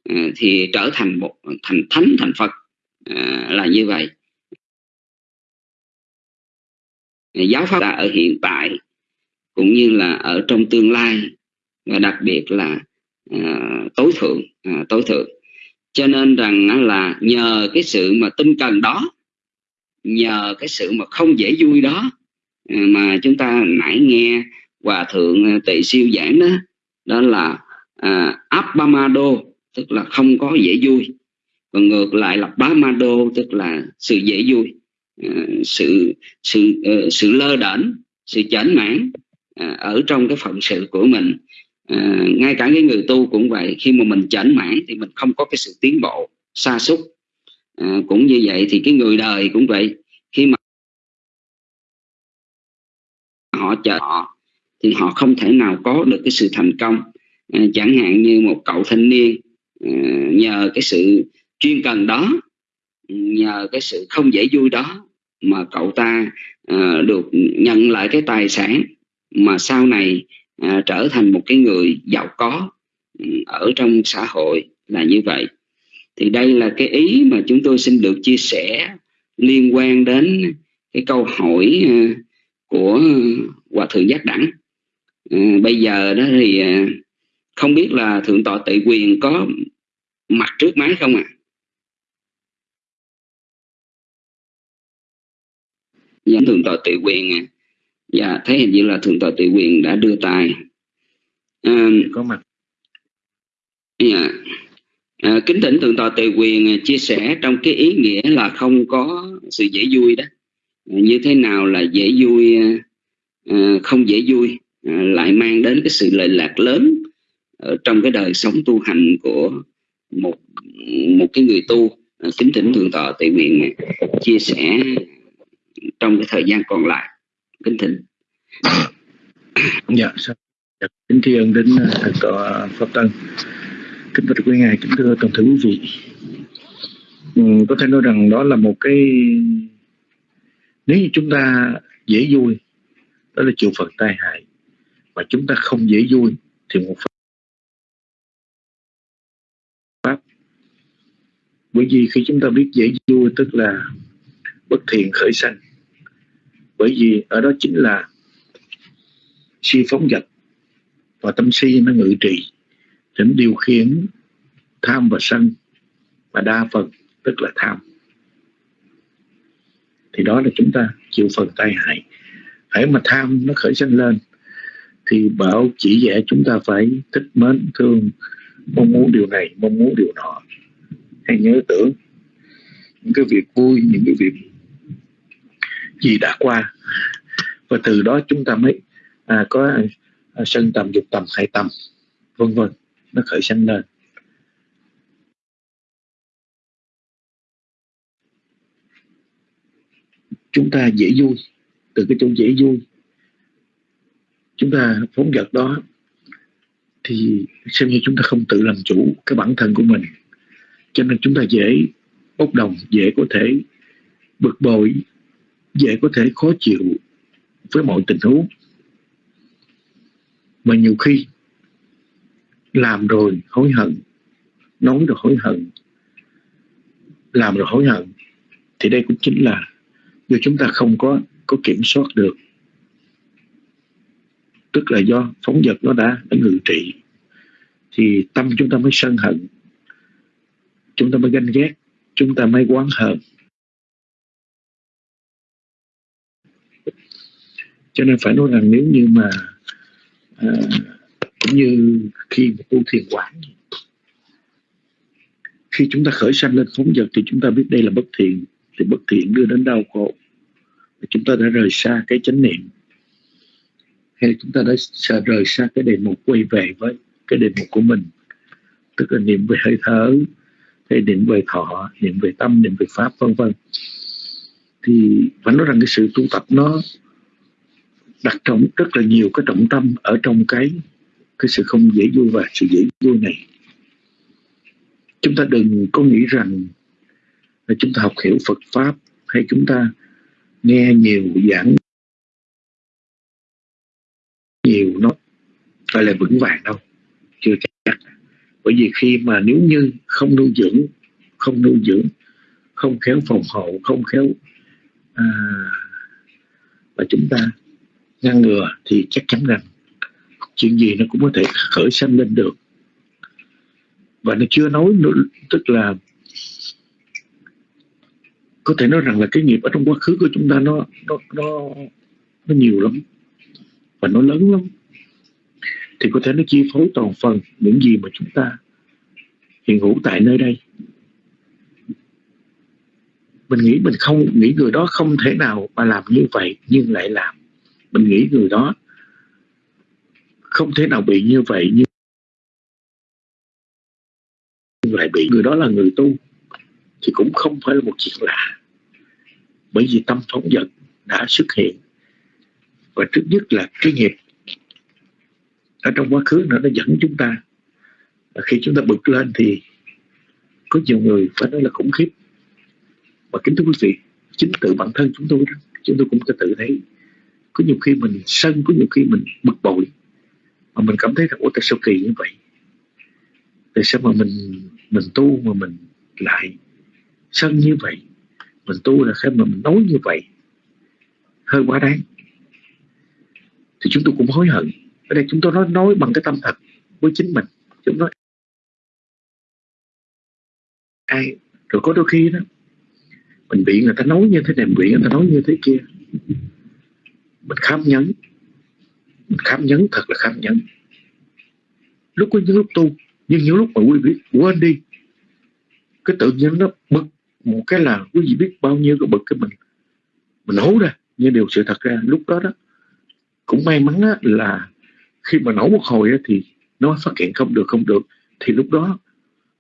à, thì trở thành một thành thánh thành phật à, là như vậy. Giáo pháp là ở hiện tại cũng như là ở trong tương lai và đặc biệt là à, tối thượng à, tối thượng. Cho nên rằng là nhờ cái sự mà tinh cần đó nhờ cái sự mà không dễ vui đó Ờ, mà chúng ta nãy nghe hòa thượng ờ, tỳ siêu giảng đó đó là à, abamado tức là không có dễ vui. Còn ngược lại là bamado tức là sự dễ vui. À, sự sự uh, sự lơ đễnh sự chảnh mãn à, ở trong cái phận sự của mình. À, ngay cả cái người tu cũng vậy khi mà mình chảnh mãn thì mình không có cái sự tiến bộ xa xúc. À, cũng như vậy thì cái người đời cũng vậy. Khi mà họ chờ họ thì họ không thể nào có được cái sự thành công. À, chẳng hạn như một cậu thanh niên à, nhờ cái sự chuyên cần đó nhờ cái sự không dễ vui đó mà cậu ta à, được nhận lại cái tài sản mà sau này à, trở thành một cái người giàu có ừ, ở trong xã hội là như vậy. Thì đây là cái ý mà chúng tôi xin được chia sẻ liên quan đến cái câu hỏi à, của hòa thượng giác đẳng. À, bây giờ đó thì à, không biết là thượng tọa tự quyền có mặt trước máy không ạ? À? dạ thượng tọa tự quyền à dạ thấy hình như là thượng tọa tự quyền đã đưa tay à, có mặt. Dạ. À, kính thỉnh thượng tọa tự quyền chia sẻ trong cái ý nghĩa là không có sự dễ vui đó. à, như thế nào là dễ vui ờ, không dễ vui ờ, lại mang đến cái sự lợi lạc lớn ở trong cái đời sống tu hành của một một cái người tu ờ, kính thỉnh thượng tọa tự nguyện chia sẻ trong cái thời gian còn lại. Kính thỉnh. Dạ kính tri ân đến thượng tọa pháp tân kính bạch quý ngài kính thưa toàn thể quý vị. Ừ, có thể nói rằng đó là một cái nếu như chúng ta dễ vui, đó là chịu phật tai hại. Mà chúng ta không dễ vui thì một pháp. Bởi vì khi chúng ta biết dễ vui, tức là bất thiện khởi sanh. Bởi vì ở đó chính là si phóng dật và tâm si nó ngự trị để điều khiển tham và sân và đa phần, tức là tham thì đó là chúng ta chịu phần tai hại. Hãy mà tham nó khởi sanh lên thì bảo chỉ dạy chúng ta phải thích mến thương mong muốn điều này mong muốn điều nọ. Hay nhớ tưởng những cái việc vui những cái việc gì đã qua. Và từ đó chúng ta mới à, có à, sân tầm dục tầm hại tầm vân vân nó khởi sanh lên. Chúng ta dễ vui. Từ cái chỗ dễ vui, chúng ta phóng vật đó, thì xem như chúng ta không tự làm chủ cái bản thân của mình. Cho nên chúng ta dễ bốc đồng, dễ có thể bực bội, dễ có thể khó chịu với mọi tình huống. Mà nhiều khi làm rồi hối hận, nói rồi hối hận, làm rồi hối hận, thì đây cũng chính là do chúng ta không có có kiểm soát được tức là do phóng vật nó đã đã ngự trị thì tâm chúng ta mới sân hận chúng ta mới ganh ghét chúng ta mới quán hờn. Cho nên phải nói rằng nếu như mà à, cũng như khi mà tu thiền quán khi chúng ta khởi sanh lên phóng vật thì chúng ta biết đây là bất thiện thì bất thiện đưa đến đau khổ. Chúng ta đã rời xa cái chánh niệm. Hay chúng ta đã rời xa cái đề mục quay về với cái đề mục của mình. Tức là niệm về hơi thở, hay niệm về thọ, niệm về tâm, niệm về pháp, vân vân. Thì phải nói rằng cái sự tu tập nó đặt trọng, rất là nhiều cái trọng tâm ở trong cái cái sự không dễ vui và sự dễ vui này. Chúng ta đừng có nghĩ rằng chúng ta học hiểu Phật pháp. Hay chúng ta nghe nhiều giảng nhiều nó phải là vững vàng đâu. Chưa chắc. Bởi vì khi mà nếu như không nuôi dưỡng không nuôi dưỡng không khéo phòng hộ không khéo à, và chúng ta ngăn ngừa thì chắc chắn rằng chuyện gì nó cũng có thể khởi sanh lên được. Và nó chưa nói nữa tức là có thể nói rằng là cái nghiệp ở trong quá khứ của chúng ta nó nó nó nó nhiều lắm và nó lớn lắm. Thì có thể nó chi phối toàn phần những gì mà chúng ta hiện hữu tại nơi đây. Mình nghĩ mình không, nghĩ người đó không thể nào mà làm như vậy nhưng lại làm. Mình nghĩ người đó không thể nào bị như vậy nhưng lại bị người đó là người tu thì cũng không phải là một chuyện lạ. Bởi vì tâm phóng dật đã xuất hiện. Và trước nhất là cái nghiệp ở trong quá khứ nó đã dẫn chúng ta. Và khi chúng ta bực lên thì có nhiều người phải nói là khủng khiếp. Và kính thưa quý vị, chính tự bản thân chúng tôi đó, chúng tôi cũng có tự thấy. Có nhiều khi mình sân, có nhiều khi mình bực bội. Mà mình cảm thấy rằng, ủa, tại sao kỳ như vậy? Tại sao mà mình mình tu mà mình lại sân như vậy, mình tu là khi mà mình nói như vậy, hơi quá đáng. Thì chúng tôi cũng hối hận. Ở đây chúng tôi nói nói bằng cái tâm thật với chính mình. Chúng nói, ai? Rồi có đôi khi đó, mình bị người ta nói như thế này mình bị người ta nói như thế kia. Mình khám nhấn mình khám nhấn thật là khám nhấn lúc có những lúc tu, nhưng những lúc mà quý vị quên đi, cái tự nhiên nó bực một cái là quý vị biết bao nhiêu cái bực cái mình mình nấu ra. Nhưng điều sự thật ra lúc đó đó cũng may mắn á, là khi mà nổ một hồi á, thì nó phát hiện không được không được. Thì lúc đó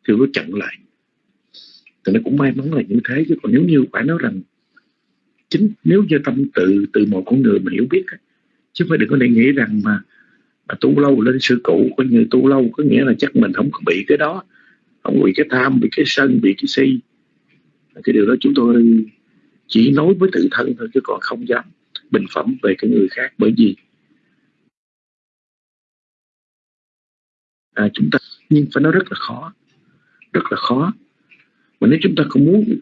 thì nó chặn lại. Thì nó cũng may mắn là như thế chứ còn nếu như phải nói rằng chính nếu như tâm tự từ một con người mà hiểu biết chứ phải đừng có để nghĩ rằng mà mà tu lâu lên sư cũ có như tu lâu có nghĩa là chắc mình không có bị cái đó. Không bị cái tham bị cái sân bị cái si cái điều đó chúng tôi chỉ nói với tự thân thôi chứ còn không dám bình phẩm về cái người khác bởi vì à, chúng ta nhưng phải nói rất là khó rất là khó. Mà nếu chúng ta không muốn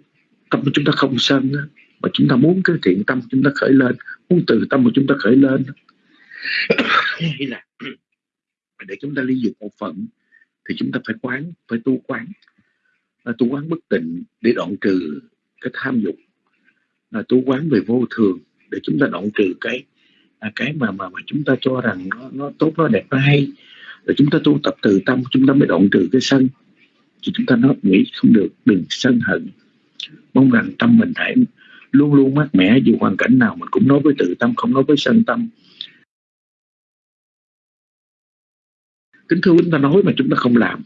tâm của chúng ta không sân mà chúng ta muốn cái thiện tâm chúng ta khởi lên muốn từ tâm của chúng ta khởi lên hay là để chúng ta ly dục một phận thì chúng ta phải quán phải tu quán là tu quán bất tịnh để đoạn trừ cái tham dục. Là tu quán về vô thường để chúng ta đoạn trừ cái à, cái mà mà mà chúng ta cho rằng nó nó tốt nó đẹp nó hay. Rồi chúng ta tu tập từ tâm chúng ta mới đoạn trừ cái sân. Thì chúng ta nói nghĩ không được đừng sân hận. Mong rằng tâm mình hãy luôn luôn mát mẻ dù hoàn cảnh nào mình cũng nói với tự tâm không nói với sân tâm. Kính thưa chúng ta nói mà chúng ta không làm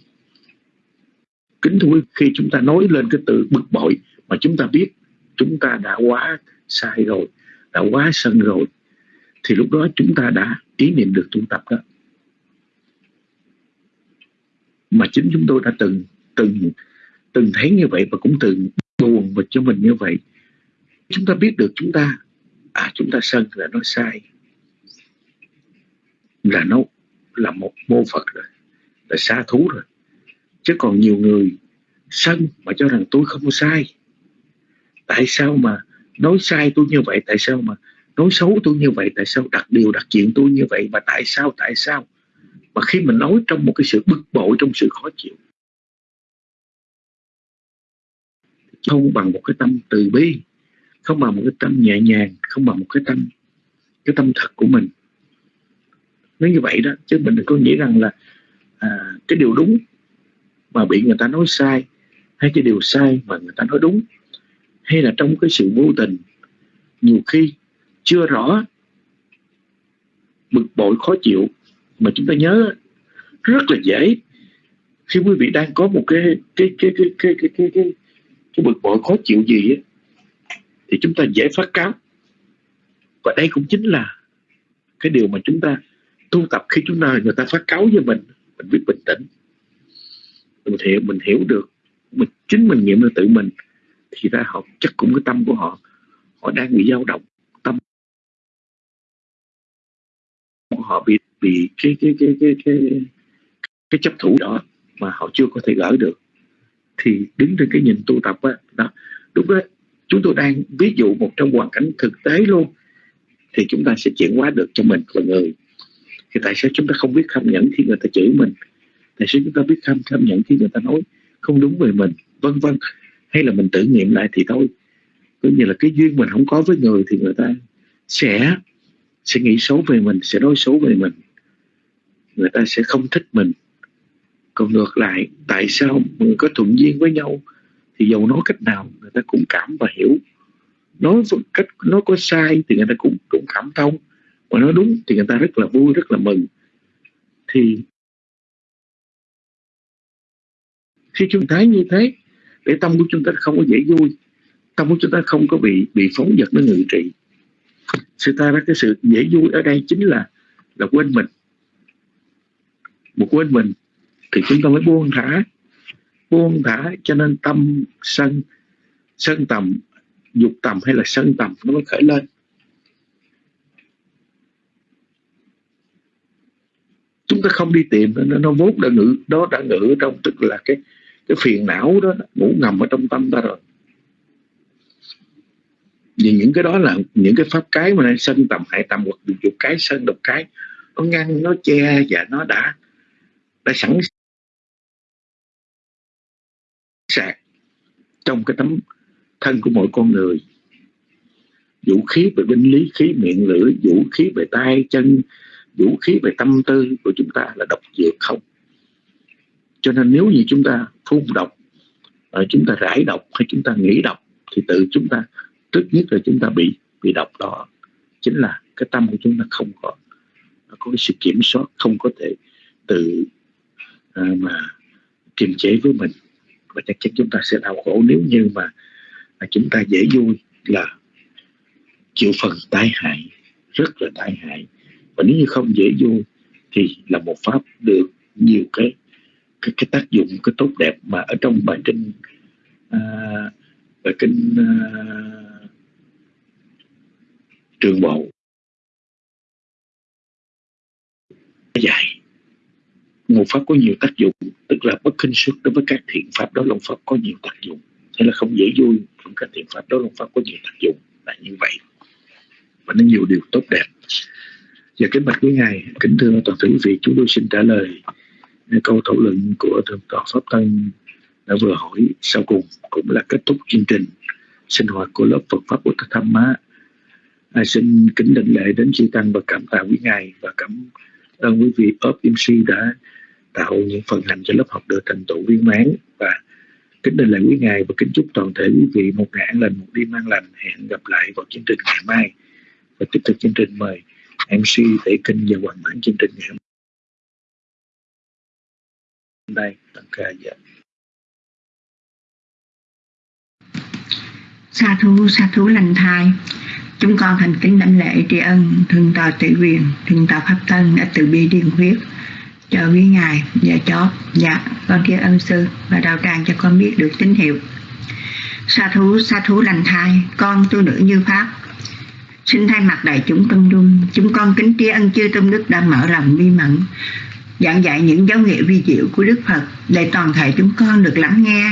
kính thưa khi chúng ta nói lên cái từ bực bội mà chúng ta biết chúng ta đã quá sai rồi, đã quá sân rồi, thì lúc đó chúng ta đã ý niệm được tu tập đó. Mà chính chúng tôi đã từng từng từng thấy như vậy và cũng từng buồn và cho mình như vậy. Chúng ta biết được chúng ta à chúng ta sân là nó sai, là nó là một mô phật rồi, là xa thú rồi chứ còn nhiều người sân mà cho rằng tôi không sai. Tại sao mà nói sai tôi như vậy? Tại sao mà nói xấu tôi như vậy? Tại sao đặt điều đặt chuyện tôi như vậy? Mà tại sao tại sao mà khi mình nói trong một cái sự bực bội trong sự khó chịu không bằng một cái tâm từ bi không bằng một cái tâm nhẹ nhàng không bằng một cái tâm cái tâm thật của mình. Nếu như vậy đó chứ mình đừng có nghĩ rằng là à, cái điều đúng mà bị người ta nói sai hay cái điều sai mà người ta nói đúng hay là trong cái sự vô tình nhiều khi chưa rõ bực bội khó chịu mà chúng ta nhớ rất là dễ. Khi quý vị đang có một cái cái cái cái cái cái cái, cái, cái bực bội khó chịu gì ấy, thì chúng ta dễ phát cáo. Và đây cũng chính là cái điều mà chúng ta tu tập khi chúng ta người ta phát cáo với mình mình biết bình tĩnh mình hiểu mình hiểu được. Mình, chính mình nghiệm được tự mình. Thì ra họ, chắc cũng cái tâm của họ họ đang bị dao động. Tâm họ bị bị cái cái cái cái cái cái chấp thủ đó mà họ chưa có thể gỡ được. Thì đứng trên cái nhìn tu tập á, đó đúng đó chúng tôi đang ví dụ một trong hoàn cảnh thực tế luôn, thì chúng ta sẽ chuyển hóa được cho mình là người. Thì tại sao chúng ta không biết không nhẫn khi người ta chửi mình? Tại sao chúng ta biết tham tham nhẫn khi người ta nói không đúng về mình, vân vân. Hay là mình tự nghiệm lại thì thôi. Coi như là cái duyên mình không có với người thì người ta sẽ sẽ nghĩ xấu về mình, sẽ nói xấu về mình. Người ta sẽ không thích mình. Còn ngược lại, tại sao người có thuận duyên với nhau thì dầu nói cách nào, người ta cũng cảm và hiểu. Nói cách nó có sai thì người ta cũng cũng cảm thông. Mà nói đúng thì người ta rất là vui, rất là mừng. Thì khi chúng thấy như thế để tâm của chúng ta không có dễ vui tâm của chúng ta không có bị bị phóng vật nó ngự trị. Sự ta ra cái sự dễ vui ở đây chính là là quên mình. Một quên mình thì chúng ta mới buông thả. Buông thả cho nên tâm sân sân tầm dục tầm hay là sân tầm nó mới khởi lên. Chúng ta không đi tìm nó, nó vốn đã ngự đó đã ngự trong tức là cái cái phiền não đó ngủ ngầm ở trong tâm ta rồi. Vì những cái đó là những cái pháp cái mà nên sân tầm hại tầm hoặc dục cái sân độc cái, nó ngăn, nó che và nó đã đã sẵn sàng trong cái tấm thân của mỗi con người. Vũ khí về binh lý, khí miệng lưỡi, vũ khí về tay chân, vũ khí về tâm tư của chúng ta là độc dược không cho nên nếu như chúng ta phun độc à, chúng ta rải độc hay chúng ta nghĩ độc thì tự chúng ta trước nhất là chúng ta bị bị độc đó chính là cái tâm của chúng ta không có có cái sự kiểm soát không có thể tự à, mà kiềm chế với mình. Và chắc chắn chúng ta sẽ đau khổ nếu như mà à, chúng ta dễ vui là chịu phần tai hại rất là tai hại. Và nếu như không dễ vui thì là một pháp được nhiều cái cái, cái tác dụng cái tốt đẹp mà ở trong bài kinh à, bài kinh à, trường bộ. Dài ngộ pháp có nhiều tác dụng tức là bất kinh xuất đối với các thiện pháp đó long pháp có nhiều tác dụng. Thế là không dễ vui trong các thiện pháp đó long pháp có nhiều tác dụng là như vậy. Và nó nhiều điều tốt đẹp. Và kính bạch quý ngài kính thưa toàn thể quý vị chúng tôi xin trả lời câu thảo luận của thượng tọa pháp tân đã vừa hỏi sau cùng cũng là kết thúc chương trình. Sinh hoạt của lớp Phật pháp Bồ Tát Tham Má. À, xin kính định lễ đến chư tăng và cảm tạ quý ngài và cảm ơn quý vị ốp MC đã tạo những phần hành cho lớp học được thành tựu viên mãn. Và kính định lễ quý ngài và kính chúc toàn thể quý vị một ngày an lành một đêm an lành. Hẹn gặp lại vào chương trình ngày mai. Và tiếp tục chương trình mời MC để kinh và hoàn mãn chương trình ngày hôm nay tăng ca dạ. sa thú sa thú lành thai. Chúng con thành kính đảnh lễ tri ân thượng tọa tự quyền thượng tọa pháp tân đã từ bi điền huyết cho quý ngài và chó dạ con kia ân sư và đạo tràng cho con biết được tín hiệu. Sa thú sa thú lành thai, con tu nữ như pháp. Xin thay mặt đại chúng tâm đung chúng con kính tri ân chư tâm đức đã mở lòng bi mẫn giảng dạy những dấu hiệu vi diệu của đức phật, để toàn thể chúng con được lắng nghe.